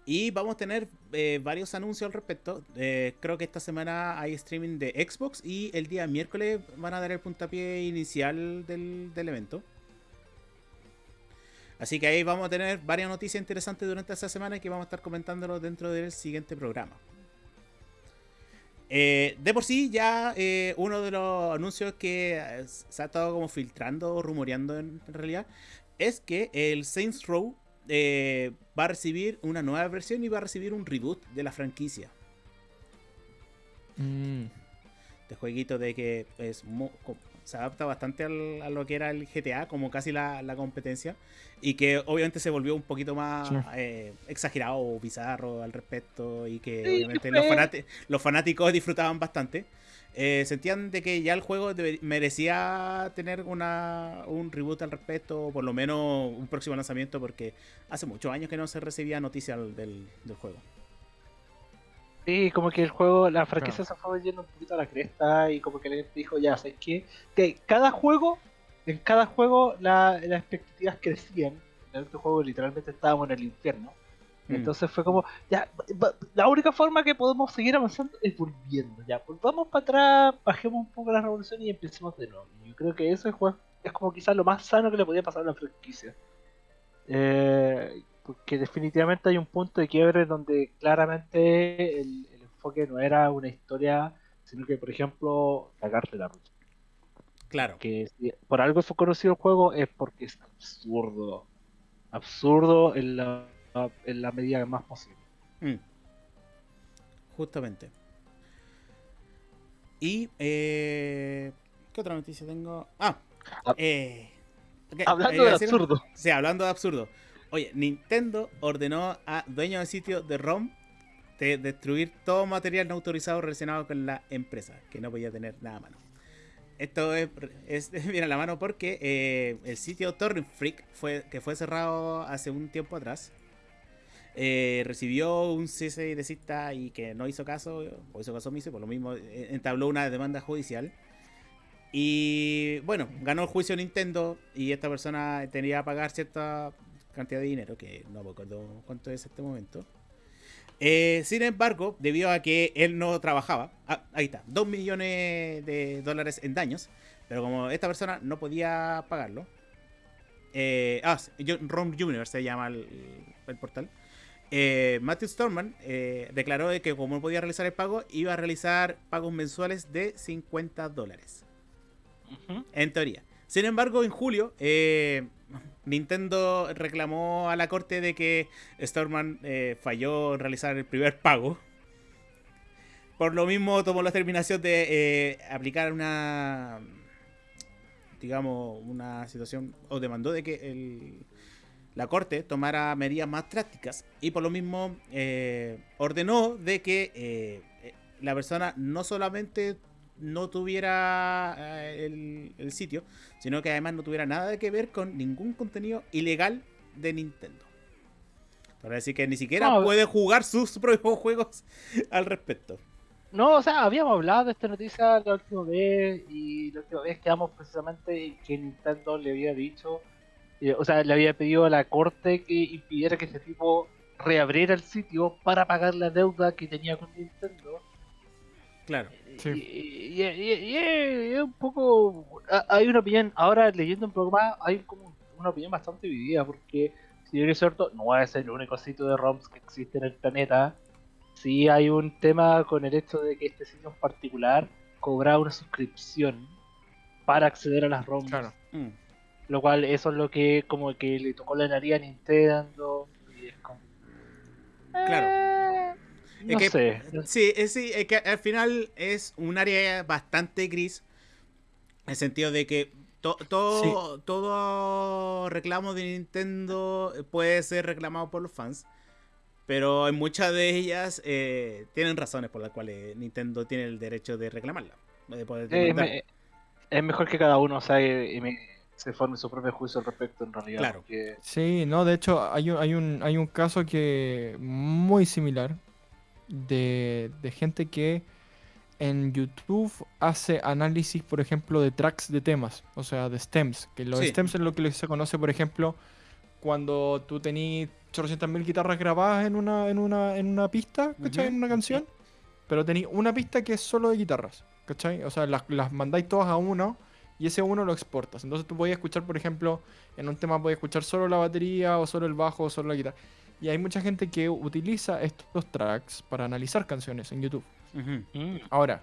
[SPEAKER 1] Y vamos a tener eh, varios anuncios al respecto. Eh, creo que esta semana hay streaming de Xbox y el día miércoles van a dar el puntapié inicial del, del evento. Así que ahí vamos a tener varias noticias interesantes durante esta semana que vamos a estar comentándolos dentro del siguiente programa. Eh, de por sí, ya eh, uno de los anuncios que eh, se ha estado como filtrando o rumoreando en, en realidad es que el Saints Row eh, va a recibir una nueva versión y va a recibir un reboot de la franquicia.
[SPEAKER 3] Mm,
[SPEAKER 1] Este jueguito de que es se adapta bastante al- a lo que era el GTA, como casi la, la competencia, y que obviamente se volvió un poquito más
[SPEAKER 3] Sí.
[SPEAKER 1] eh, exagerado o bizarro al respecto, y que
[SPEAKER 2] Sí,
[SPEAKER 1] obviamente los, fanati- los fanáticos disfrutaban bastante. Eh, sentían de que ya el juego debe- merecía tener una, un reboot al respecto, o por lo menos un próximo lanzamiento, porque hace muchos años que no se recibía noticias del, del juego.
[SPEAKER 2] Sí, como que el juego, la franquicia se fue yendo un poquito a la cresta y como que le dijo, ya, ¿sabes qué? Que cada juego, en cada juego la- las expectativas crecían. En este juego literalmente estábamos en el infierno.
[SPEAKER 1] Mm.
[SPEAKER 2] Entonces fue como, ya, la única forma que podemos seguir avanzando es volviendo, ya, volvamos para atrás, bajemos un poco la revolución y empecemos de nuevo. Yo creo que eso es, es como quizás lo más sano que le podía pasar a la franquicia. Eh, porque definitivamente hay un punto de quiebre donde claramente el, el enfoque no era una historia, sino que, por ejemplo, cagarte la ruta.
[SPEAKER 1] Claro.
[SPEAKER 2] Que si por algo fue conocido el juego es porque es absurdo. Absurdo en la, en la medida más posible.
[SPEAKER 1] Mm. Justamente. Y, eh, ¿qué otra noticia tengo? Ah,
[SPEAKER 2] Ah.
[SPEAKER 1] eh,
[SPEAKER 2] Hablando
[SPEAKER 1] a
[SPEAKER 2] de absurdo.
[SPEAKER 1] Sí, hablando de absurdo. Oye, Nintendo ordenó a dueños de sitio de ROM de destruir todo material no autorizado relacionado con la empresa, que no podía tener nada a mano. Esto es, es [LAUGHS] viene a la mano porque eh, el sitio Torrent Freak, fue, que fue cerrado hace un tiempo atrás, eh, recibió un cese de cita y que no hizo caso, o hizo caso omiso, por lo mismo eh, entabló una demanda judicial. Y bueno, ganó el juicio Nintendo y esta persona tenía que pagar cierta cantidad de dinero, que no me acuerdo cuánto es este momento. Eh, sin embargo, debido a que él no trabajaba, ah, ahí está, 2 millones de dólares en daños, pero como esta persona no podía pagarlo, eh, ah, yo- ROM Junior se llama el, el portal, eh, Matthew Storman eh, declaró de que como no podía realizar el pago, iba a realizar pagos mensuales de 50 dólares. En teoría. Sin embargo, en julio, eh, Nintendo reclamó a la corte de que Storman eh, falló en realizar el primer pago. Por lo mismo, tomó la determinación de eh, aplicar una. Digamos, una situación. O demandó de que el- la corte tomara medidas más drásticas. Y por lo mismo, eh, ordenó de que la persona no solamente no tuviera eh, el, el sitio, sino que además no tuviera nada que ver con ningún contenido ilegal de Nintendo. Para decir que ni siquiera
[SPEAKER 2] No,
[SPEAKER 1] puede jugar sus [LAUGHS] propios juegos al respecto.
[SPEAKER 2] No, o sea, habíamos hablado de esta noticia la última vez y la última vez quedamos precisamente en que Nintendo le había dicho, eh, o sea, le había pedido a la corte que impidiera que este tipo reabriera el sitio para pagar la deuda que tenía con Nintendo.
[SPEAKER 1] Claro.
[SPEAKER 3] Sí.
[SPEAKER 2] Y, y- y- y- y es un poco... ha- Hay una opinión, ahora leyendo un poco más, hay como una opinión bastante dividida porque, si bien es cierto, no es el único sitio de ROMs que existe en el planeta. Sí hay un tema con el hecho de que este sitio en particular cobra una suscripción para acceder a las ROMs.
[SPEAKER 3] Claro.
[SPEAKER 1] Mm.
[SPEAKER 2] Lo cual eso es lo que como que le tocó la nariz a Nintendo. Y es como...
[SPEAKER 1] Claro.
[SPEAKER 2] Eh,
[SPEAKER 1] Es
[SPEAKER 2] No
[SPEAKER 1] que-
[SPEAKER 2] sé.
[SPEAKER 1] Sí, es, sí, es que al final es un área bastante gris. En el sentido de que to- todo, todo reclamo de Nintendo puede ser reclamado por los fans. Pero en muchas de ellas eh, tienen razones por las cuales Nintendo tiene el derecho de reclamarla. De poder
[SPEAKER 2] Es,
[SPEAKER 1] demandar.
[SPEAKER 2] me- es mejor que cada uno o sea, y- y me- se forme su propio juicio al respecto en realidad.
[SPEAKER 1] Claro.
[SPEAKER 2] porque-
[SPEAKER 3] Sí, no, de hecho hay un, hay un, hay un caso que muy similar de, de gente que en YouTube hace análisis, por ejemplo, de tracks de temas, o sea, de stems, que los
[SPEAKER 1] Sí.
[SPEAKER 3] stems es lo que se conoce, por ejemplo, cuando tú tenés 800.000 guitarras grabadas en una, en una, en una pista, ¿cachai?
[SPEAKER 1] Ujú,
[SPEAKER 3] En una canción, pero tenéis una pista que es solo de guitarras, ¿cachai? O sea, las, las mandáis todas a uno y ese uno lo exportas. Entonces tú podías escuchar, por ejemplo, en un tema podías escuchar solo la batería o solo el bajo o solo la guitarra. Y hay mucha gente que utiliza estos tracks para analizar canciones en YouTube.
[SPEAKER 2] Mm.
[SPEAKER 3] Ahora,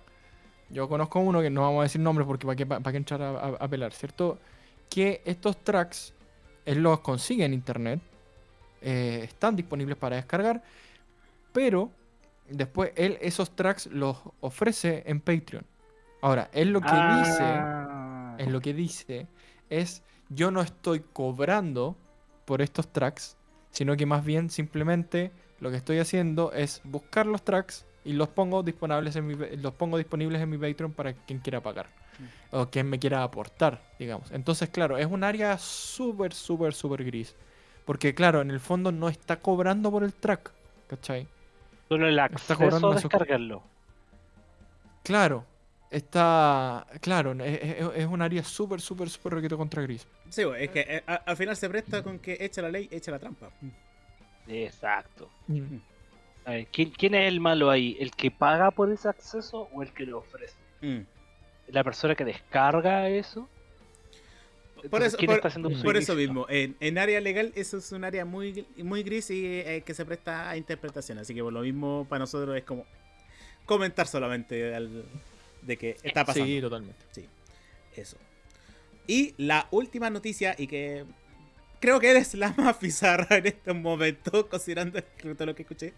[SPEAKER 3] yo conozco uno que no vamos a decir nombres porque para qué, para qué entrar a, a- a pelar, ¿cierto? Que estos tracks él los consigue en internet, eh, están disponibles para descargar, pero después él esos tracks los ofrece en Patreon. Ahora, él lo que dice
[SPEAKER 2] Ah.
[SPEAKER 3] en lo que dice es yo no estoy cobrando por estos tracks, sino que más bien simplemente lo que estoy haciendo es buscar los tracks y los pongo disponibles en mi, los pongo disponibles en mi Patreon para quien quiera pagar o quien me quiera aportar, digamos. Entonces, claro, es un área súper, súper, súper gris. Porque, claro, en el fondo no está cobrando por el track, ¿cachai?
[SPEAKER 2] Solo el
[SPEAKER 3] Está
[SPEAKER 2] acceso
[SPEAKER 3] cobrando
[SPEAKER 2] a
[SPEAKER 3] una sus-
[SPEAKER 2] descargarlo.
[SPEAKER 3] Claro, está. Claro, es, un área súper, súper, súper requito contra gris.
[SPEAKER 1] Sí, es que eh, a- al final se presta con que echa la ley, echa la trampa.
[SPEAKER 2] Exacto.
[SPEAKER 3] Mm.
[SPEAKER 2] A ver, ¿quién, quién es el malo ahí? ¿El que paga por ese acceso o el que lo ofrece?
[SPEAKER 1] Mm.
[SPEAKER 2] ¿La persona que descarga eso?
[SPEAKER 1] Por eso,
[SPEAKER 2] ¿quién
[SPEAKER 1] por,
[SPEAKER 2] está haciendo uso
[SPEAKER 1] por eso mismo, en, en área legal eso es un área muy, muy gris y eh, que se presta a interpretación. Así que por lo mismo para nosotros es como comentar solamente al- de que está pasando.
[SPEAKER 3] Sí, totalmente.
[SPEAKER 1] Eso. Y la última noticia, y que creo que eres la más [LAUGHS] bizarra en este momento, considerando todo lo que escuché,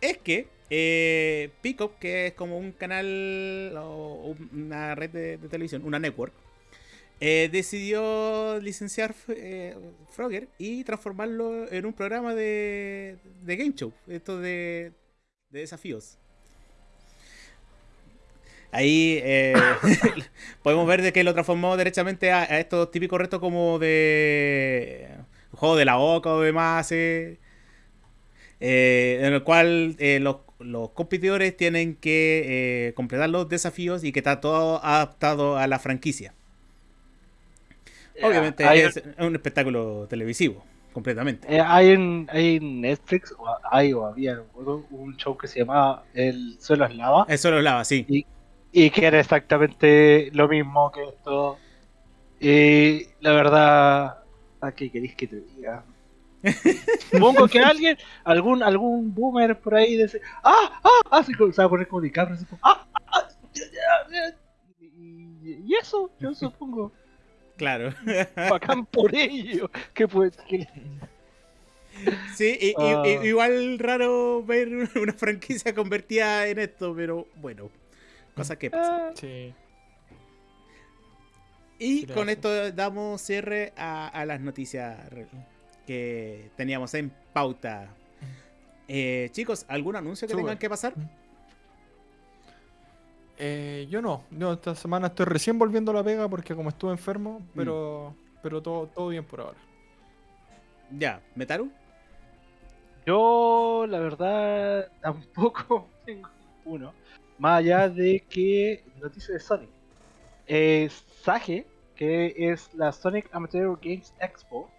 [SPEAKER 1] es que eh, Peacock, que es como un canal o una red de, de televisión, una network, eh, decidió licenciar eh, Frogger y transformarlo en un programa de, de game show, esto de, de desafíos. Ahí eh, [LAUGHS] podemos ver de que lo transformó derechamente a, a estos típicos retos como de juego de la boca o demás, eh, eh, en el cual eh, los, los competidores tienen que completar los desafíos y que está todo adaptado a la franquicia. Obviamente
[SPEAKER 2] Hay,
[SPEAKER 1] es un espectáculo televisivo, completamente.
[SPEAKER 2] hay en, hay en Netflix, o hay o había un show que se llamaba El suelo es lava.
[SPEAKER 1] Eso lo hablaba, sí.
[SPEAKER 2] Y que era exactamente lo mismo que esto. Y la verdad, ¿a qué queréis que te diga? [LAUGHS] Supongo que alguien, algún algún boomer por ahí dice, ¡ah! ¡ah! Así como, se va a poner como DiCaprio, así como, ¡ah! ah, ya, ya, ya". Y, y eso, yo [LAUGHS] supongo.
[SPEAKER 1] Claro.
[SPEAKER 2] Bacán por ello. Que pues, que-
[SPEAKER 1] Sí, y- y-
[SPEAKER 2] Ah.
[SPEAKER 1] y- igual raro ver una franquicia convertida en esto, pero bueno, cosas que pasan.
[SPEAKER 2] ah,
[SPEAKER 3] Sí.
[SPEAKER 1] Y con esto damos cierre a, a las noticias que teníamos en pauta. Eh, chicos, ¿algún anuncio que tengan que pasar?
[SPEAKER 3] Eh, yo no. Yo esta semana estoy recién volviendo a la pega porque como estuve enfermo,
[SPEAKER 1] Mm.
[SPEAKER 3] pero, pero todo, todo bien por ahora.
[SPEAKER 1] Ya, Metaru.
[SPEAKER 2] Yo, la verdad, tampoco [LAUGHS] tengo uno. Más allá de que noticia de Sonic. Eh, Sage, que es la Sonic Amateur Games Expo,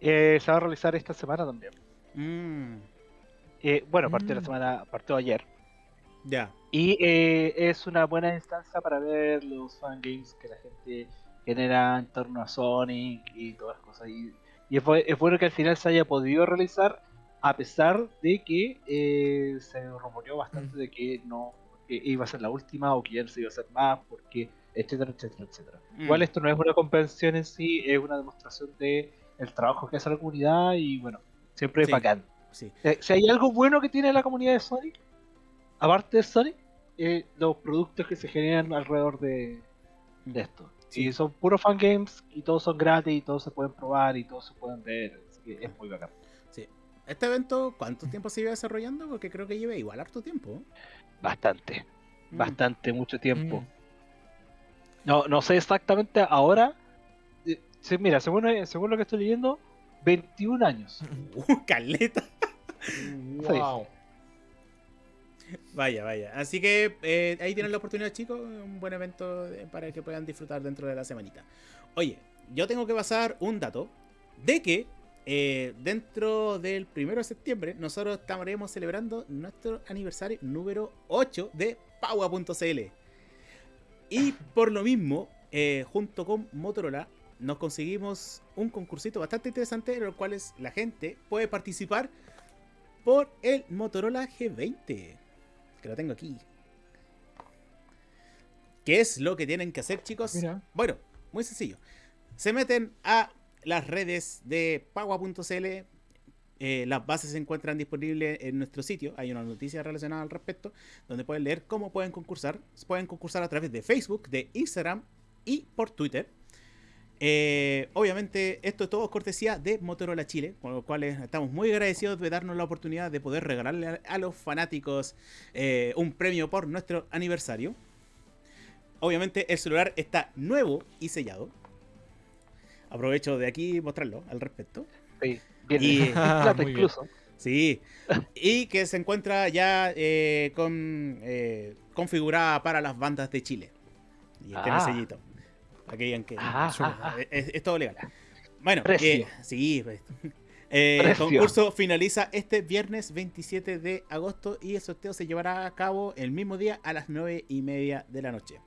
[SPEAKER 2] eh, se va a realizar esta semana también.
[SPEAKER 1] Mm,
[SPEAKER 2] Eh, bueno, partió la
[SPEAKER 3] Mm.
[SPEAKER 2] semana, partió ayer.
[SPEAKER 1] ya.
[SPEAKER 2] Y eh, es una buena instancia para ver los fangames que la gente genera en torno a Sonic y todas las cosas. Y, y es, es bueno que al final se haya podido realizar, a pesar de que eh, se rumoreó bastante
[SPEAKER 3] Mm.
[SPEAKER 2] de que no que iba a ser la última o que ya no se iba a hacer más, porque etcétera, etcétera, etcétera.
[SPEAKER 1] Mm.
[SPEAKER 2] Igual esto no es una convención en sí, es una demostración de el trabajo que hace la comunidad y bueno, siempre es
[SPEAKER 1] Sí.
[SPEAKER 2] bacán.
[SPEAKER 1] Sí.
[SPEAKER 2] Eh, si hay algo bueno que tiene la comunidad de Sonic, aparte de Sonic, eh, los productos que se generan alrededor de, de esto.
[SPEAKER 1] Sí.
[SPEAKER 2] Y son puros fangames y todos son gratis y todos se pueden probar y todos se pueden ver. Así que es muy bacán.
[SPEAKER 1] Sí. Este evento, ¿cuánto tiempo se iba desarrollando? Porque creo que lleva igual harto tiempo.
[SPEAKER 2] Bastante,
[SPEAKER 1] Mm.
[SPEAKER 2] bastante, mucho tiempo.
[SPEAKER 3] Mm.
[SPEAKER 2] No, no sé exactamente ahora. eh, sí, mira, según, eh, según lo que estoy leyendo, 21 años. [LAUGHS]
[SPEAKER 1] Uh, caleta.
[SPEAKER 3] Wow.
[SPEAKER 1] Vaya, vaya. Así que eh, ahí tienen la oportunidad, chicos. Un buen evento para que puedan disfrutar dentro de la semanita. Oye, yo tengo que pasar un dato de que eh, dentro del primero de septiembre nosotros estaremos celebrando nuestro aniversario número 8 de Paua.cl. Y por lo mismo, eh, junto con Motorola, nos conseguimos un concursito bastante interesante en el cual la gente puede participar por el Motorola G20. Que lo tengo aquí. ¿Qué es lo que tienen que hacer, chicos?
[SPEAKER 3] Mira.
[SPEAKER 1] Bueno, muy sencillo. Se meten a las redes de Pagua.cl. eh, las bases se encuentran disponibles en nuestro sitio. Hay una noticia relacionada al respecto. Donde pueden leer cómo pueden concursar. Pueden concursar a través de Facebook, de Instagram y por Twitter. Eh, obviamente, esto es todo cortesía de Motorola Chile, con lo cual estamos muy agradecidos de darnos la oportunidad de poder regalarle a, los fanáticos eh, un premio por nuestro aniversario. Obviamente, el celular está nuevo y sellado. Aprovecho de aquí mostrarlo al respecto.
[SPEAKER 2] Sí, bien,
[SPEAKER 1] Y- [LAUGHS]
[SPEAKER 2] en [LAUGHS] plata
[SPEAKER 3] Muy bien.
[SPEAKER 2] incluso.
[SPEAKER 1] Sí, y que se encuentra ya eh, con, eh, configurada para las bandas de Chile. Y tiene
[SPEAKER 2] Ah.
[SPEAKER 1] sellito. Para que
[SPEAKER 2] Ah, ah, ah.
[SPEAKER 1] es, es todo legal. Bueno, eh, sí. pues. Eh, el concurso finaliza este viernes 27 de agosto y el sorteo se llevará a cabo el mismo día a las 9 y media de la noche.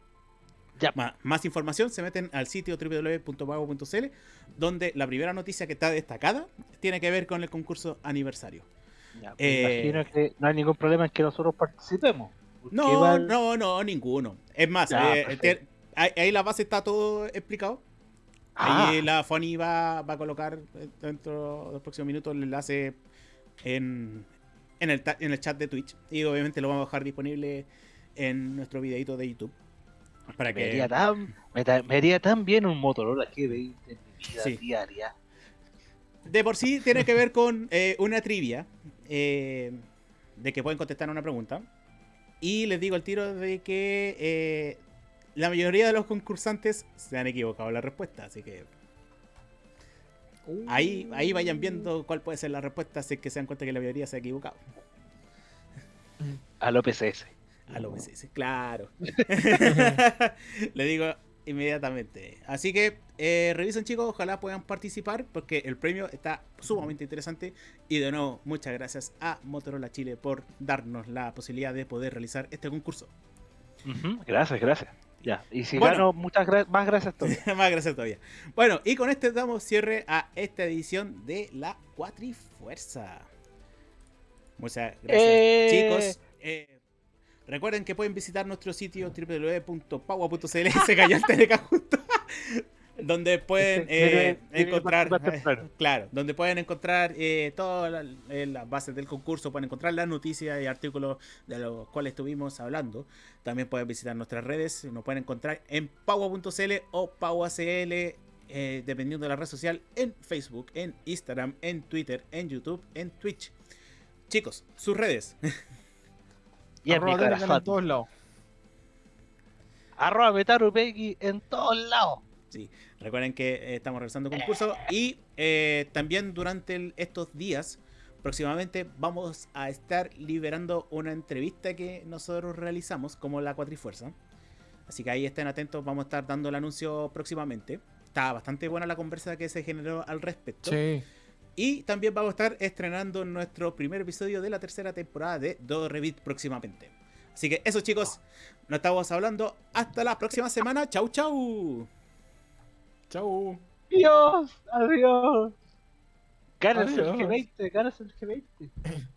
[SPEAKER 2] Ya.
[SPEAKER 1] Más información se meten al sitio www.pago.cl donde la primera noticia que está destacada tiene que ver con el concurso aniversario.
[SPEAKER 2] Ya, pues
[SPEAKER 1] Eh,
[SPEAKER 2] Imagino que no hay ningún problema en que nosotros participemos.
[SPEAKER 1] No, no, no, ninguno. Es más,
[SPEAKER 2] Ya,
[SPEAKER 1] eh, te- ahí, ahí la base está todo explicado.
[SPEAKER 2] Ah,
[SPEAKER 1] Ahí la Fonny va, va a colocar eh, dentro de los próximos minutos el enlace en, en, el, en el chat de Twitch. Y obviamente lo vamos a dejar disponible en nuestro videito de YouTube. Para
[SPEAKER 2] me, haría
[SPEAKER 1] que.
[SPEAKER 2] tan, me, ta- me haría tan bien un Motorola G20 en mi vida
[SPEAKER 1] Sí.
[SPEAKER 2] diaria.
[SPEAKER 1] De por sí tiene que ver con eh, una trivia. eh, de que pueden contestar una pregunta. Y les digo al tiro de que eh, la mayoría de los concursantes se han equivocado en la respuesta. Así que ahí, ahí vayan viendo cuál puede ser la respuesta. Si es que se dan cuenta que la mayoría se ha equivocado.
[SPEAKER 2] A lo
[SPEAKER 1] A lo PCS, claro. [LAUGHS] Le digo inmediatamente. Así que eh, revisen chicos, ojalá puedan participar porque el premio está sumamente interesante. Y de nuevo, muchas gracias a Motorola Chile por darnos la posibilidad de poder realizar este concurso.
[SPEAKER 2] Gracias, gracias. Ya. Y si
[SPEAKER 1] Bueno.
[SPEAKER 2] gano, muchas gra- más gracias todavía. [LAUGHS]
[SPEAKER 1] Más gracias todavía. Bueno, y con este damos cierre a esta edición de la Cuatrifuerza. Muchas gracias,
[SPEAKER 2] Eh.
[SPEAKER 1] chicos. Eh, recuerden que pueden visitar nuestro sitio www.paua.cl. Se cayó el donde pueden eh, encontrar.
[SPEAKER 2] temprano.
[SPEAKER 1] Claro, donde pueden encontrar eh, todas eh, las bases del concurso, pueden encontrar las noticias y artículos de los cuales estuvimos hablando. También pueden visitar nuestras redes, nos pueden encontrar en paua.cl o pauacl, eh, dependiendo de la red social, en Facebook, en Instagram, en Twitter, en YouTube, en Twitch. Chicos, sus redes. [LAUGHS]
[SPEAKER 2] Y en mi
[SPEAKER 3] Arroba Telegram en
[SPEAKER 2] corazón.
[SPEAKER 3] todos lados.
[SPEAKER 2] Arroba Metarupegui en todos lados.
[SPEAKER 1] Sí, recuerden que eh, estamos realizando concurso y eh, también durante el- estos días, próximamente vamos a estar liberando una entrevista que nosotros realizamos como la Cuatrifuerza. Así que ahí estén atentos, vamos a estar dando el anuncio próximamente. Está bastante buena la conversa que se generó al respecto.
[SPEAKER 3] Sí.
[SPEAKER 1] Y también vamos a estar estrenando nuestro primer episodio de la tercera temporada de Do Revit próximamente. Así que eso chicos, nos estamos hablando. Hasta la próxima semana. Chau chau.
[SPEAKER 3] Chau.
[SPEAKER 2] Adiós, adiós. Ganas el
[SPEAKER 3] Adiós.
[SPEAKER 2] G20, ganas el G20.